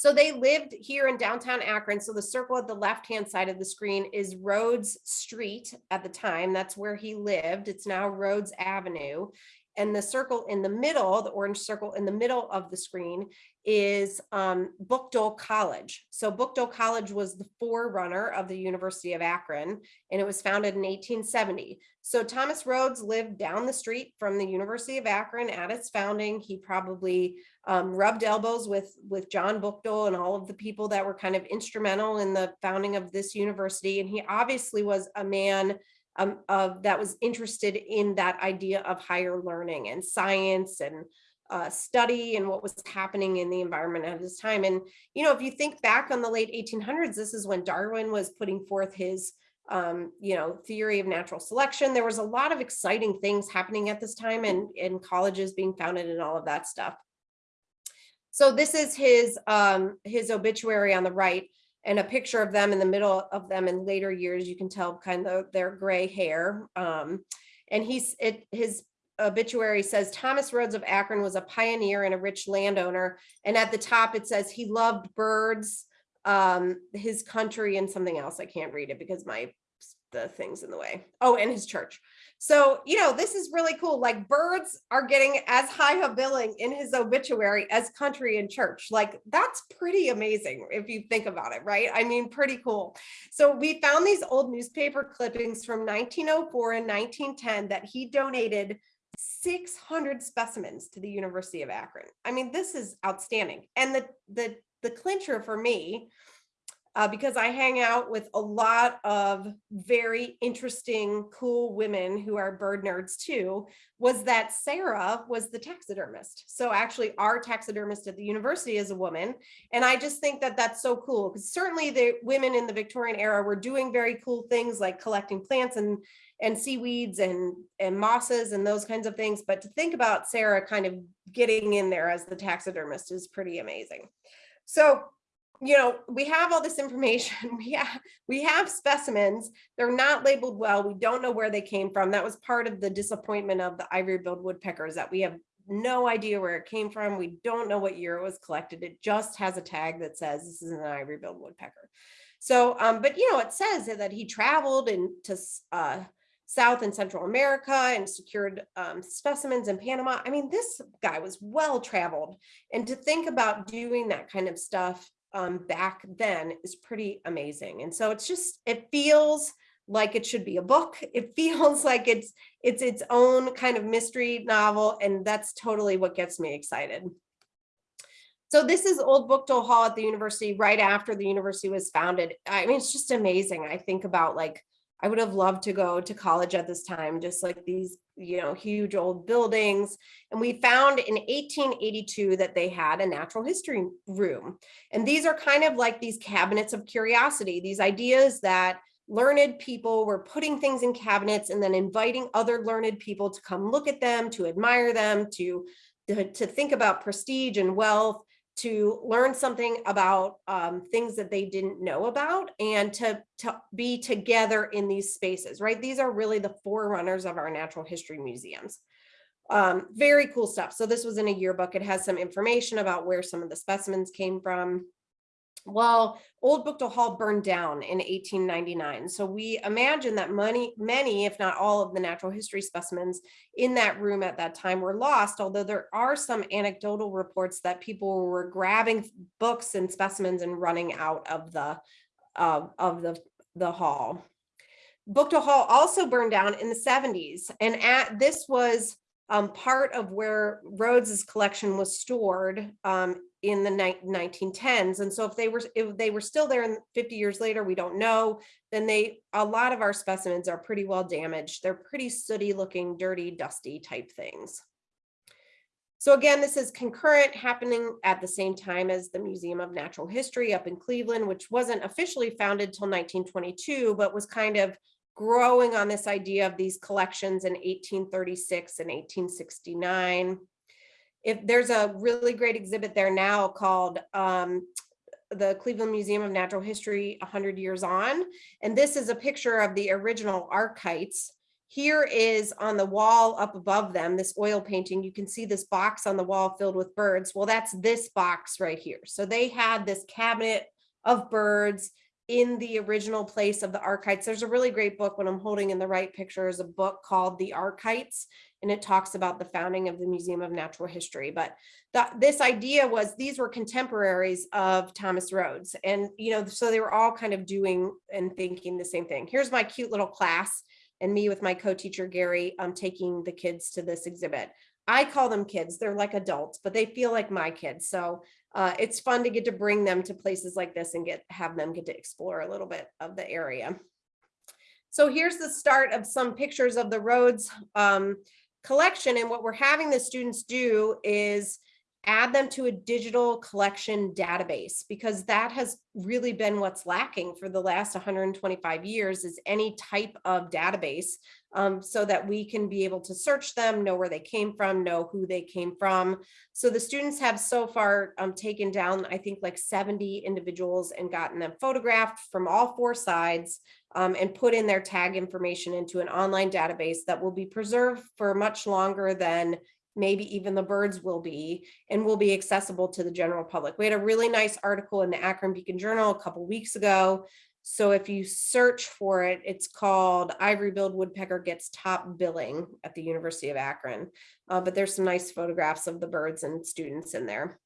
So they lived here in downtown Akron. So the circle at the left-hand side of the screen is Rhodes Street at the time. That's where he lived. It's now Rhodes Avenue. And the circle in the middle, the orange circle in the middle of the screen is um, Buchtel College. So Buchtel College was the forerunner of the University of Akron, and it was founded in 1870. So Thomas Rhodes lived down the street from the University of Akron at its founding. He probably um, rubbed elbows with, with John Buchtel and all of the people that were kind of instrumental in the founding of this university. And he obviously was a man um, of that was interested in that idea of higher learning and science and uh, study and what was happening in the environment at this time. And, you know, if you think back on the late 1800s, this is when Darwin was putting forth his, um, you know, theory of natural selection. There was a lot of exciting things happening at this time and, and colleges being founded and all of that stuff. So this is his, um, his obituary on the right and a picture of them in the middle of them in later years. You can tell kind of their gray hair. Um, and he's it his obituary says Thomas Rhodes of Akron was a pioneer and a rich landowner. And at the top it says he loved birds, um, his country and something else. I can't read it because my the things in the way. Oh, and his church. So, you know, this is really cool. Like birds are getting as high a billing in his obituary as country and church. Like that's pretty amazing if you think about it, right? I mean, pretty cool. So we found these old newspaper clippings from 1904 and 1910 that he donated 600 specimens to the University of Akron. I mean, this is outstanding. And the the the clincher for me uh, because I hang out with a lot of very interesting, cool women who are bird nerds too, was that Sarah was the taxidermist. So actually our taxidermist at the university is a woman. And I just think that that's so cool because certainly the women in the Victorian era were doing very cool things like collecting plants and and seaweeds and and mosses and those kinds of things. But to think about Sarah kind of getting in there as the taxidermist is pretty amazing. So you know, we have all this information. We have, we have specimens. They're not labeled well. We don't know where they came from. That was part of the disappointment of the ivory-billed woodpeckers that we have no idea where it came from. We don't know what year it was collected. It just has a tag that says this is an ivory-billed woodpecker. So, um, but you know, it says that he traveled into uh, South and Central America and secured um, specimens in Panama. I mean, this guy was well traveled. And to think about doing that kind of stuff um, back then is pretty amazing. And so it's just, it feels like it should be a book. It feels like it's it's its own kind of mystery novel. And that's totally what gets me excited. So this is Old Buchtel Hall at the university right after the university was founded. I mean, it's just amazing. I think about like, I would have loved to go to college at this time, just like these, you know, huge old buildings. And we found in 1882 that they had a natural history room. And these are kind of like these cabinets of curiosity, these ideas that learned people were putting things in cabinets and then inviting other learned people to come look at them, to admire them, to, to, to think about prestige and wealth to learn something about um, things that they didn't know about and to, to be together in these spaces, right? These are really the forerunners of our natural history museums. Um, very cool stuff. So this was in a yearbook. It has some information about where some of the specimens came from. Well, Old Buchtel Hall burned down in 1899. So we imagine that many, many, if not all of the natural history specimens in that room at that time were lost, although there are some anecdotal reports that people were grabbing books and specimens and running out of the, uh, of the, the hall. Buchtel Hall also burned down in the 70s. And at this was um, part of where Rhodes's collection was stored um, in the 1910s. And so if they were if they were still there in 50 years later, we don't know, then they a lot of our specimens are pretty well damaged. They're pretty sooty looking, dirty, dusty type things. So again, this is concurrent happening at the same time as the Museum of Natural History up in Cleveland, which wasn't officially founded till 1922, but was kind of growing on this idea of these collections in 1836 and 1869 if there's a really great exhibit there now called um, the Cleveland Museum of Natural History 100 years on. And this is a picture of the original Arkites. Here is on the wall up above them, this oil painting, you can see this box on the wall filled with birds. Well, that's this box right here. So they had this cabinet of birds in the original place of the Arkites. There's a really great book when I'm holding in the right picture is a book called The Arkites and it talks about the founding of the Museum of Natural History. But that this idea was these were contemporaries of Thomas Rhodes. And, you know, so they were all kind of doing and thinking the same thing. Here's my cute little class and me with my co-teacher Gary um, taking the kids to this exhibit. I call them kids, they're like adults, but they feel like my kids. So uh, it's fun to get to bring them to places like this and get have them get to explore a little bit of the area. So here's the start of some pictures of the Rhodes um, collection. And what we're having the students do is add them to a digital collection database because that has really been what's lacking for the last 125 years is any type of database um, so that we can be able to search them, know where they came from, know who they came from. So the students have so far um, taken down, I think like 70 individuals and gotten them photographed from all four sides um, and put in their tag information into an online database that will be preserved for much longer than maybe even the birds will be and will be accessible to the general public. We had a really nice article in the Akron Beacon Journal a couple weeks ago. So if you search for it, it's called Ivory-billed Woodpecker Gets Top Billing at the University of Akron. Uh, but there's some nice photographs of the birds and students in there.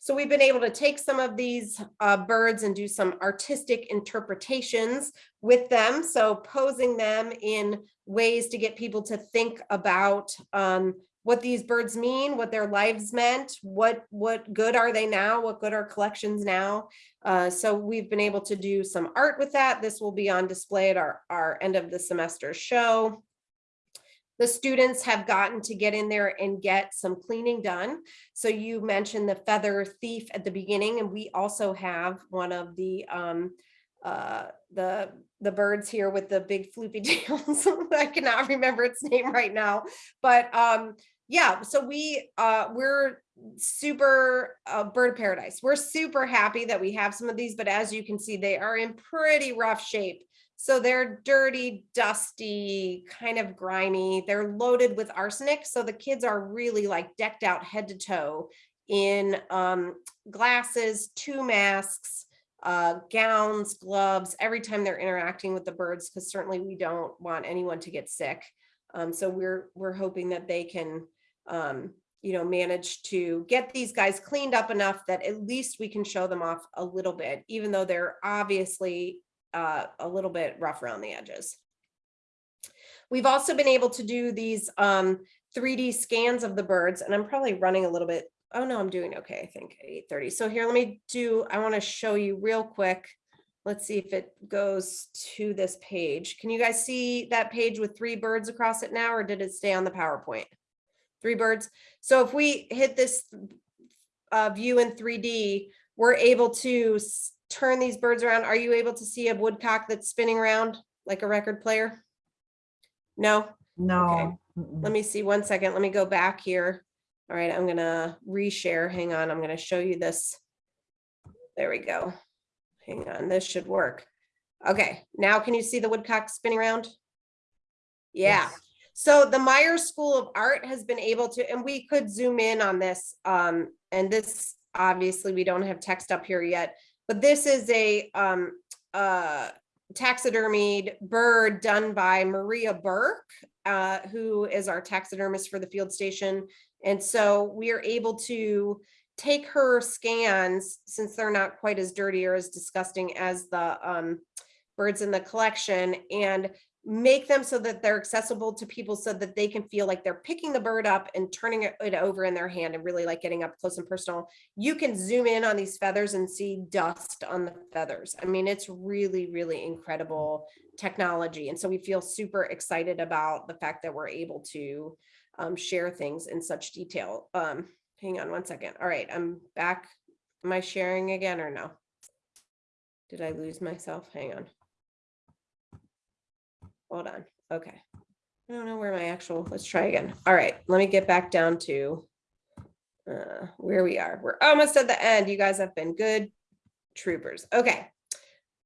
So we've been able to take some of these uh, birds and do some artistic interpretations with them. So posing them in ways to get people to think about um, what these birds mean, what their lives meant, what what good are they now, what good are collections now. Uh, so we've been able to do some art with that. This will be on display at our, our end of the semester show. The students have gotten to get in there and get some cleaning done. So you mentioned the feather thief at the beginning, and we also have one of the um, uh, the the birds here with the big floopy tails. I cannot remember its name right now, but um, yeah. So we uh, we're super uh, bird paradise. We're super happy that we have some of these, but as you can see, they are in pretty rough shape. So they're dirty, dusty, kind of grimy. They're loaded with arsenic. So the kids are really like decked out head to toe in um, glasses, two masks, uh, gowns, gloves, every time they're interacting with the birds, because certainly we don't want anyone to get sick. Um, so we're we're hoping that they can um, you know, manage to get these guys cleaned up enough that at least we can show them off a little bit, even though they're obviously uh, a little bit rough around the edges. We've also been able to do these um, 3D scans of the birds, and I'm probably running a little bit. Oh no, I'm doing okay, I think 8:30. So here, let me do, I want to show you real quick. Let's see if it goes to this page. Can you guys see that page with three birds across it now, or did it stay on the PowerPoint? Three birds. So if we hit this uh, view in 3D, we're able to turn these birds around. Are you able to see a woodcock that's spinning around like a record player? No? No. Okay. Let me see one second. Let me go back here. All right, I'm gonna reshare. Hang on, I'm gonna show you this. There we go. Hang on, this should work. Okay, now can you see the woodcock spinning around? Yeah, so the Myers School of Art has been able to, and we could zoom in on this. Um, and this, obviously, we don't have text up here yet, but this is a um, uh, taxidermied bird done by Maria Burke, uh, who is our taxidermist for the field station. And so we are able to take her scans, since they're not quite as dirty or as disgusting as the um, birds in the collection, and make them so that they're accessible to people so that they can feel like they're picking the bird up and turning it, over in their hand and really like getting up close and personal. You can zoom in on these feathers and see dust on the feathers. I mean, it's really, really incredible technology. And so we feel super excited about the fact that we're able to um, share things in such detail. Um, hang on one second. All right, I'm back. Am I sharing again or no? Did I lose myself? Hang on. Hold on. Okay. I don't know where my actual, let's try again. All right, let me get back down to uh, where we are. We're almost at the end. You guys have been good troopers. Okay.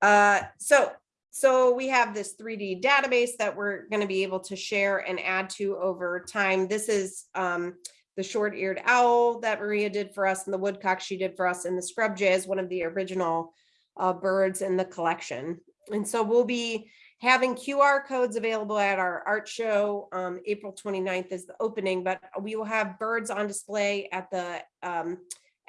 Uh, so, so we have this 3D database that we're going to be able to share and add to over time. This is um, the short-eared owl that Maria did for us and the woodcock she did for us and the scrub jay is one of the original uh, birds in the collection. And so we'll be having QR codes available at our art show. Um, April 29th is the opening, but we will have birds on display at the um,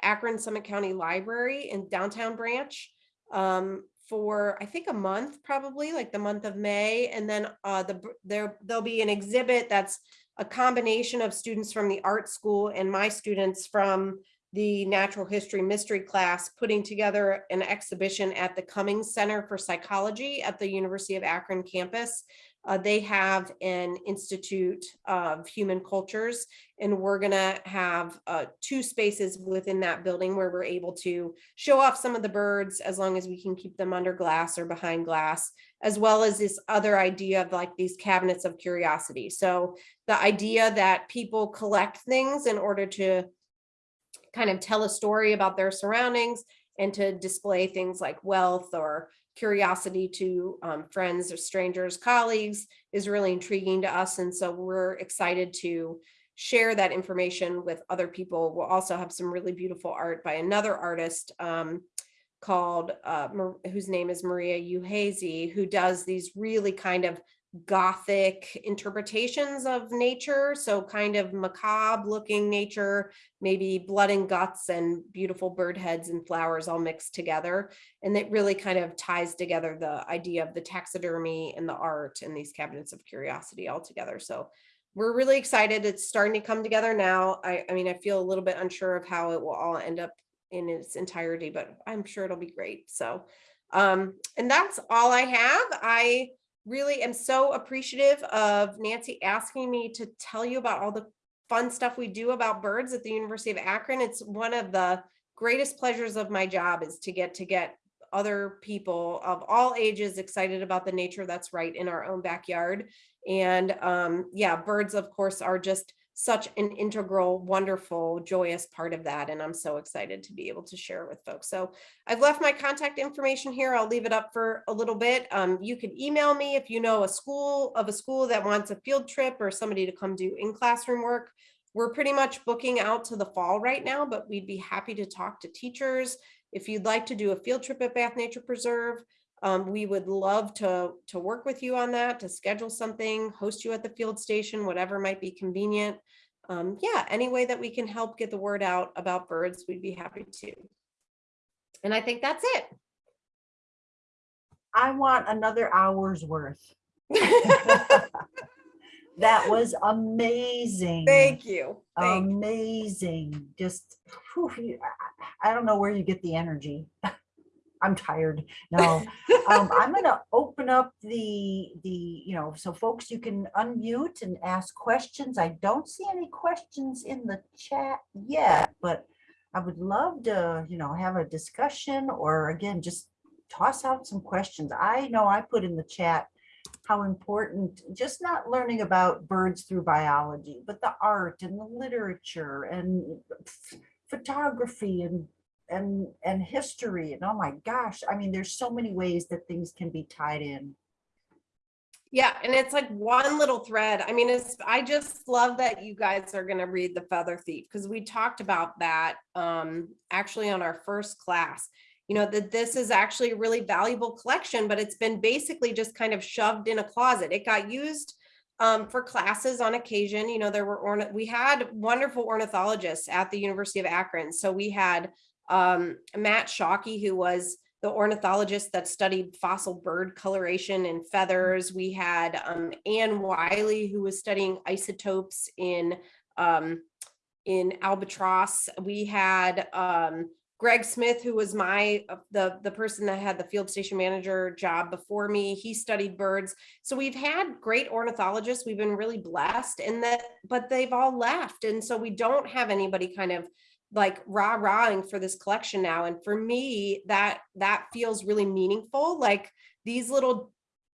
Akron Summit County Library in downtown branch um, for I think a month, probably like the month of May. And then uh, the there there'll be an exhibit that's a combination of students from the art school and my students from the natural history mystery class putting together an exhibition at the Cummings Center for Psychology at the University of Akron campus. Uh, they have an Institute of Human Cultures, and we're gonna have uh, two spaces within that building where we're able to show off some of the birds as long as we can keep them under glass or behind glass, as well as this other idea of like these cabinets of curiosity. So the idea that people collect things in order to kind of tell a story about their surroundings and to display things like wealth or curiosity to um, friends or strangers, colleagues is really intriguing to us. And so we're excited to share that information with other people. We'll also have some really beautiful art by another artist um, called, uh, whose name is Maria Uhazy, who does these really kind of gothic interpretations of nature so kind of macabre looking nature maybe blood and guts and beautiful bird heads and flowers all mixed together and it really kind of ties together the idea of the taxidermy and the art and these cabinets of curiosity all together so we're really excited. It's starting to come together now. I, I mean, I feel a little bit unsure of how it will all end up in its entirety, but I'm sure it'll be great. So, um, and that's all I have. I really am so appreciative of Nancy asking me to tell you about all the fun stuff we do about birds at the University of Akron. It's one of the greatest pleasures of my job is to get to get other people of all ages excited about the nature that's right in our own backyard. And um, yeah, birds, of course, are just such an integral, wonderful, joyous part of that. And I'm so excited to be able to share it with folks. So I've left my contact information here. I'll leave it up for a little bit. Um, you can email me if you know a school of a school that wants a field trip or somebody to come do in classroom work. We're pretty much booking out to the fall right now, but we'd be happy to talk to teachers. If you'd like to do a field trip at Bath Nature Preserve, um, we would love to, to work with you on that, to schedule something, host you at the field station, whatever might be convenient. Um, yeah, any way that we can help get the word out about birds, we'd be happy to. And I think that's it. I want another hour's worth. That was amazing. Thank you. Thank you. Amazing. Just, whew, I don't know where you get the energy. I'm tired. No, um, I'm gonna open up the, the, you know, so folks, you can unmute and ask questions. I don't see any questions in the chat yet, but I would love to, you know, have a discussion or again, just toss out some questions. I know I put in the chat how important, just not learning about birds through biology, but the art and the literature and photography and and and history and oh my gosh i mean there's so many ways that things can be tied in Yeah, and it's like one little thread. I mean, it's, I just love that you guys are gonna read The Feather Thief, because we talked about that um actually on our first class. You know, that this is actually a really valuable collection, but it's been basically just kind of shoved in a closet. It got used um for classes on occasion, you know, there were we had wonderful ornithologists at the University of Akron. So we had um Matt Shawkey, who was the ornithologist that studied fossil bird coloration and feathers. We had um, Anne Wiley, who was studying isotopes in um, in albatross. We had um, Greg Smith, who was my uh, the the person that had the field station manager job before me. He studied birds. So we've had great ornithologists. We've been really blessed, and that but they've all left, and so we don't have anybody kind of like rah rahing for this collection now. And for me, that that feels really meaningful. Like these little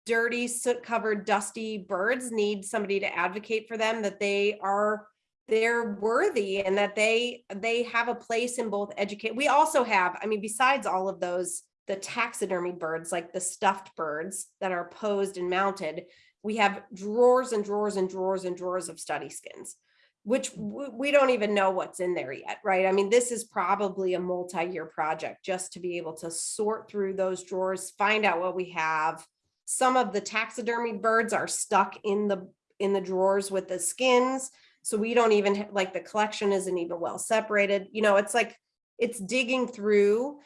dirty, soot covered, dusty birds need somebody to advocate for them that they are they're worthy and that they they have a place in both educate. We also have, I mean, besides all of those, the taxidermy birds, like the stuffed birds that are posed and mounted, we have drawers and drawers and drawers and drawers of study skins which we don't even know what's in there yet, right? I mean, this is probably a multi-year project just to be able to sort through those drawers, find out what we have. Some of the taxidermy birds are stuck in the in the drawers with the skins, so we don't even like the collection isn't even well separated. You know, it's like it's digging through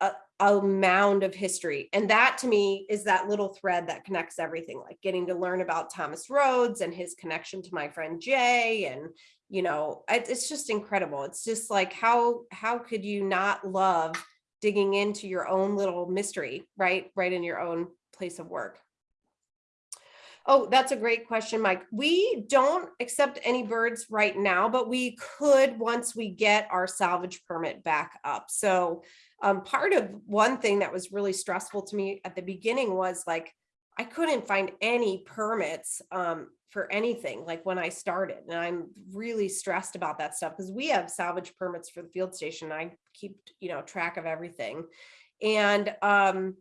a, a mound of history. And that to me is that little thread that connects everything, like getting to learn about Thomas Rhodes and his connection to my friend Jay. And, you know, it- it's just incredible. It's just like, how, how could you not love digging into your own little mystery, right? Right in your own place of work. Oh, that's a great question, Mike. We don't accept any birds right now, but we could once we get our salvage permit back up. So um, part of one thing that was really stressful to me at the beginning was like, I couldn't find any permits um, for anything like when I started. And I'm really stressed about that stuff because we have salvage permits for the field station. I keep, you know, track of everything. And um,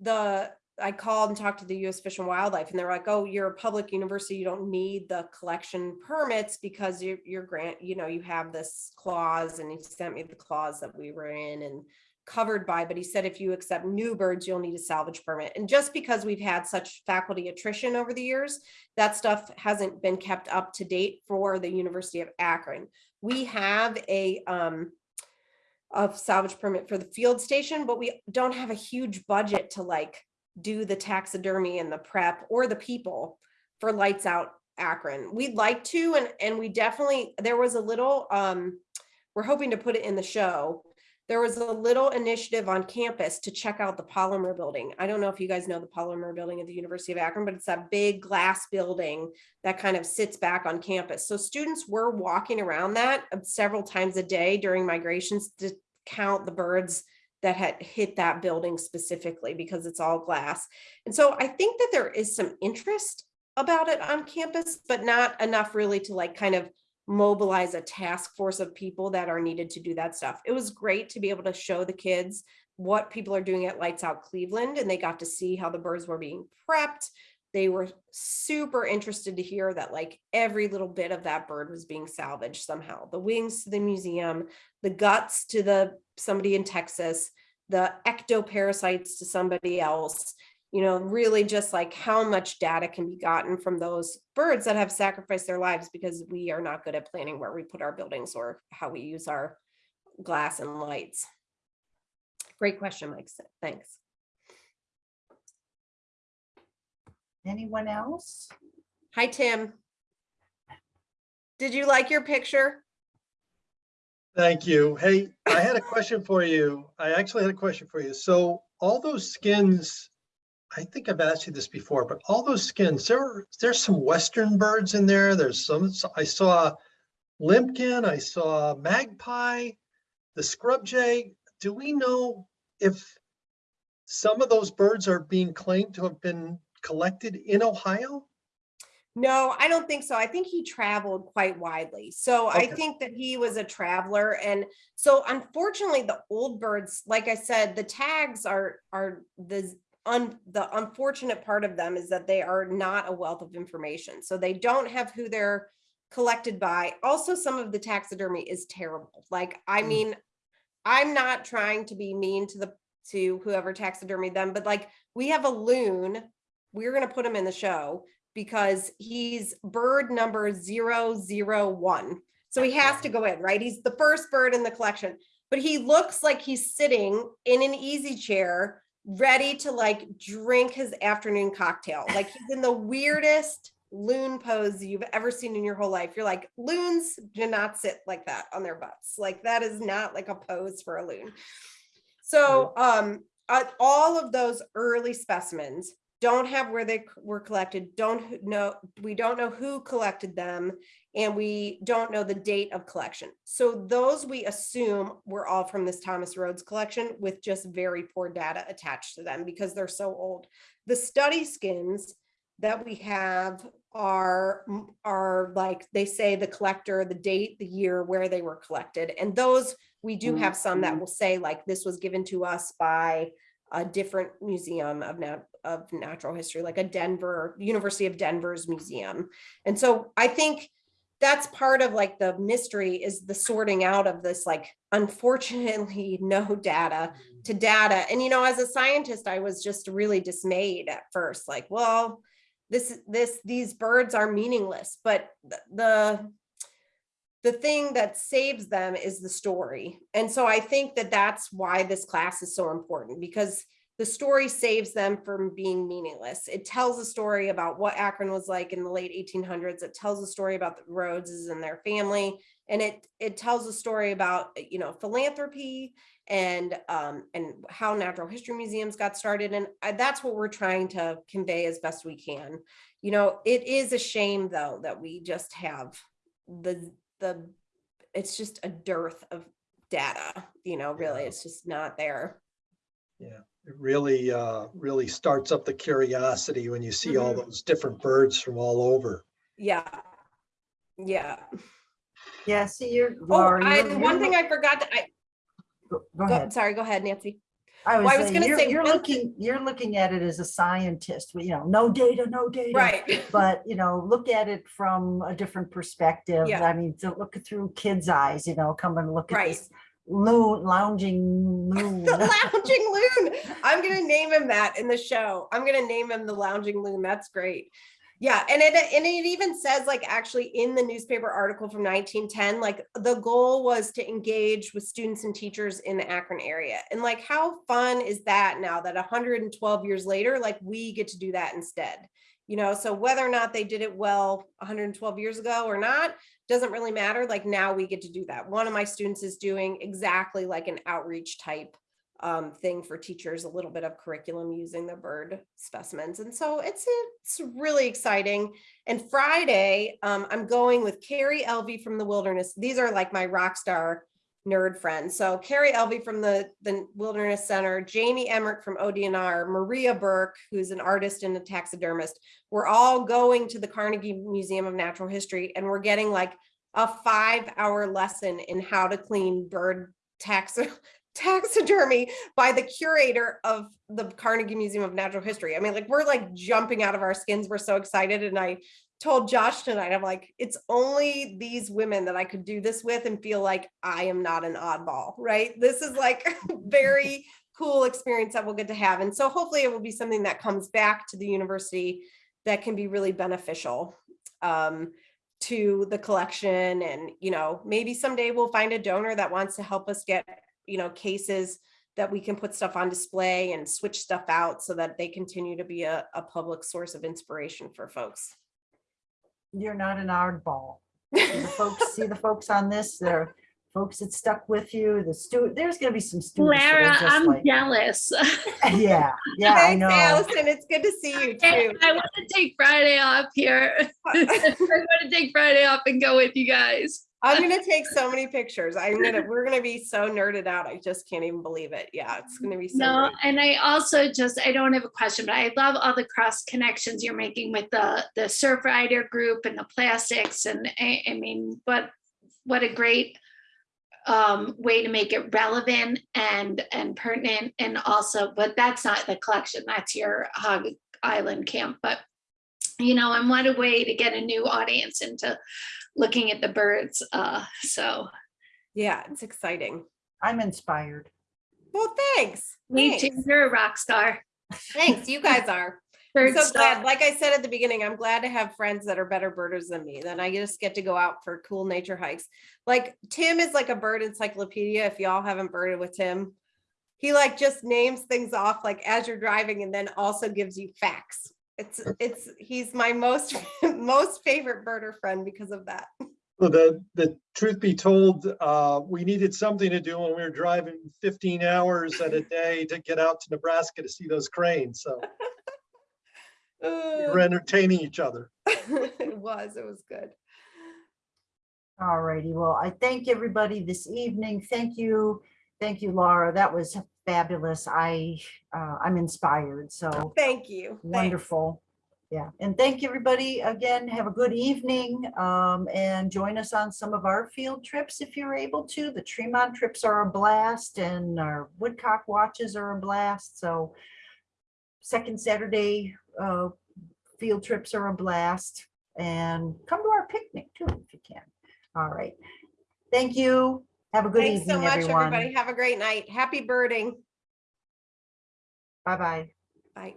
the I called and talked to the US Fish and Wildlife and they're like, oh, you're a public university. You don't need the collection permits because your your grant, you know, you have this clause and he sent me the clause that we were in and covered by, but he said if you accept new birds, you'll need a salvage permit. And just because we've had such faculty attrition over the years, that stuff hasn't been kept up to date for the University of Akron. We have a um a salvage permit for the field station, but we don't have a huge budget to like do the taxidermy and the prep or the people for lights out Akron. We'd like to, and, and we definitely, there was a little, um, we're hoping to put it in the show. There was a little initiative on campus to check out the Polymer Building. I don't know if you guys know the Polymer Building at the University of Akron, but it's that big glass building that kind of sits back on campus. So students were walking around that uh, several times a day during migrations to count the birds that had hit that building specifically because it's all glass. And so I think that there is some interest about it on campus, but not enough really to like kind of mobilize a task force of people that are needed to do that stuff. It was great to be able to show the kids what people are doing at Lights Out Cleveland and they got to see how the birds were being prepped. They were super interested to hear that like every little bit of that bird was being salvaged somehow. The wings to the museum, the guts to the somebody in Texas, the ectoparasites to somebody else you know, really just like how much data can be gotten from those birds that have sacrificed their lives because we are not good at planning where we put our buildings or how we use our glass and lights. Great question, Mike. Thanks. Anyone else? Hi, Tim. Did you like your picture? Thank you. Hey, I had a question for you. I actually had a question for you. So all those skins, I think I've asked you this before, but all those skins, there, there's some western birds in there. There's some, I saw limpkin, I saw magpie, the scrub jay. Do we know if some of those birds are being claimed to have been collected in Ohio? No, I don't think so. I think he traveled quite widely. So I think that he was a traveler. And so unfortunately, the old birds, like I said, the tags are, are the, un, the unfortunate part of them is that they are not a wealth of information. So they don't have who they're collected by. Also, some of the taxidermy is terrible. Like, I Mm. mean, I'm not trying to be mean to the, to whoever taxidermied them, but like, we have a loon. We're gonna put him in the show because he's bird number zero zero one. So he has to go in, right? He's the first bird in the collection, but he looks like he's sitting in an easy chair, ready to like drink his afternoon cocktail. Like he's in the weirdest loon pose you've ever seen in your whole life. You're like, loons do not sit like that on their butts. Like that is not like a pose for a loon. So um, uh, all of those early specimens don't have where they were collected, don't know, we don't know who collected them, and we don't know the date of collection. So those we assume were all from this Thomas Rhodes collection with just very poor data attached to them because they're so old. The study skins that we have are, are like, they say the collector, the date, the year, where they were collected. And those, we do have some that mm-hmm. will say like, this was given to us by a different museum of of natural history, like a Denver, University of Denver's museum. And so I think that's part of like the mystery is the sorting out of this, like, unfortunately, no data mm-hmm. to data. And, you know, as a scientist, I was just really dismayed at first, like, well, this, this, these birds are meaningless, but th- the, the thing that saves them is the story. And so I think that that's why this class is so important because the story saves them from being meaningless. It tells a story about what Akron was like in the late 1800s. It tells a story about the Rhodeses and their family. And it, it tells a story about, you know, philanthropy and, um, and how natural history museums got started. And I- that's what we're trying to convey as best we can. You know, it is a shame though, that we just have the, the, it's just a dearth of data, you know, really, Yeah. it's just not there. Yeah, it really, uh, really starts up the curiosity when you see all Mhm. those different birds from all over. Yeah. Yeah. Yeah, see, you're. Oh, Laura, I, you're- one you're thing I forgot to, I, Go go go, ahead. sorry, go ahead, Nancy. I well, I was was gonna say you're looking, you're looking at it as a scientist, you know, no data, no data. Right. But, you know, look at it from a different perspective. Yeah. I mean, to look through kids' eyes, you know, come and look at Right. this loon, lounging loon. Lounging loon. I'm gonna name him that in the show. I'm gonna name him the lounging loon. That's great. Yeah, and it and it even says like actually in the newspaper article from 1910, like the goal was to engage with students and teachers in the Akron area. And like how fun is that now that 112 years later, like we get to do that instead. You know, so whether or not they did it well 112 years ago or not, doesn't really matter. Like now we get to do that. One of my students is doing exactly like an outreach type um, thing for teachers, a little bit of curriculum using the bird specimens. And so it's, it's really exciting. And Friday, um, I'm going with Carrie Elvey from the Wilderness. These are like my rock star nerd friends. So Carrie Elvey from the, the Wilderness Center, Jamie Emmerich from ODNR, Maria Burke, who's an artist and a taxidermist. We're all going to the Carnegie Museum of Natural History and we're getting like a five hour lesson in how to clean bird tax taxidermy by the curator of the Carnegie Museum of Natural History. I mean, like we're like jumping out of our skins. We're so excited. And I told Josh tonight, I'm like, it's only these women that I could do this with and feel like I am not an oddball, right? This is like a very cool experience that we'll get to have. And so hopefully it will be something that comes back to the university that can be really beneficial um, to the collection. And, you know, maybe someday we'll find a donor that wants to help us get, you know, cases that we can put stuff on display and switch stuff out so that they continue to be a, a public source of inspiration for folks. You're not an oddball. See the folks, see the folks on this, they're folks that stuck with you, the student, there's gonna be some students. that Lara, just I'm like- jealous. Yeah, yeah, I Thanks, know. Allison. It's good to see you too. I want to take Friday off here. I want to take Friday off and go with you guys. I'm gonna take so many pictures. I'm gonna, we're gonna be so nerded out. I just can't even believe it. Yeah, it's gonna be so No, great. and I also just, I don't have a question, but I love all the cross connections you're making with the, the Surfrider group and the plastics and I, I mean, what, what a great um, way to make it relevant and, and pertinent and also, but that's not the collection, that's your Hog Island camp, but you know, and what a way to get a new audience into looking at the birds. Uh, so Yeah, it's exciting. I'm inspired. Well, thanks. me too, Thanks. you're a rock star. Thanks. You guys are. I'm Bird so star. glad. Like I said at the beginning, I'm glad to have friends that are better birders than me. Then I just get to go out for cool nature hikes. Like Tim is like a bird encyclopedia. If y'all haven't birded with Tim, he like just names things off like as you're driving and then also gives you facts. It's it's he's my most most favorite birder friend because of that. Well, the, the truth be told, uh, we needed something to do when we were driving fifteen hours at a day to get out to Nebraska to see those cranes. So we were entertaining each other. it was, it was good. All righty, well, I thank everybody this evening. Thank you. Thank you, Laura. That was fabulous. I, uh, I'm inspired, so Thank you. Thanks. wonderful. Yeah, and thank you, everybody. Again, have a good evening, um, and join us on some of our field trips if you're able to. The Tremont trips are a blast and our Woodcock watches are a blast, so second Saturday, uh, field trips are a blast, and come to our picnic too, if you can. All right. Thank you. Have a good Thanks so evening, much, everybody. Have a great night. Happy birding. Bye-bye. Bye.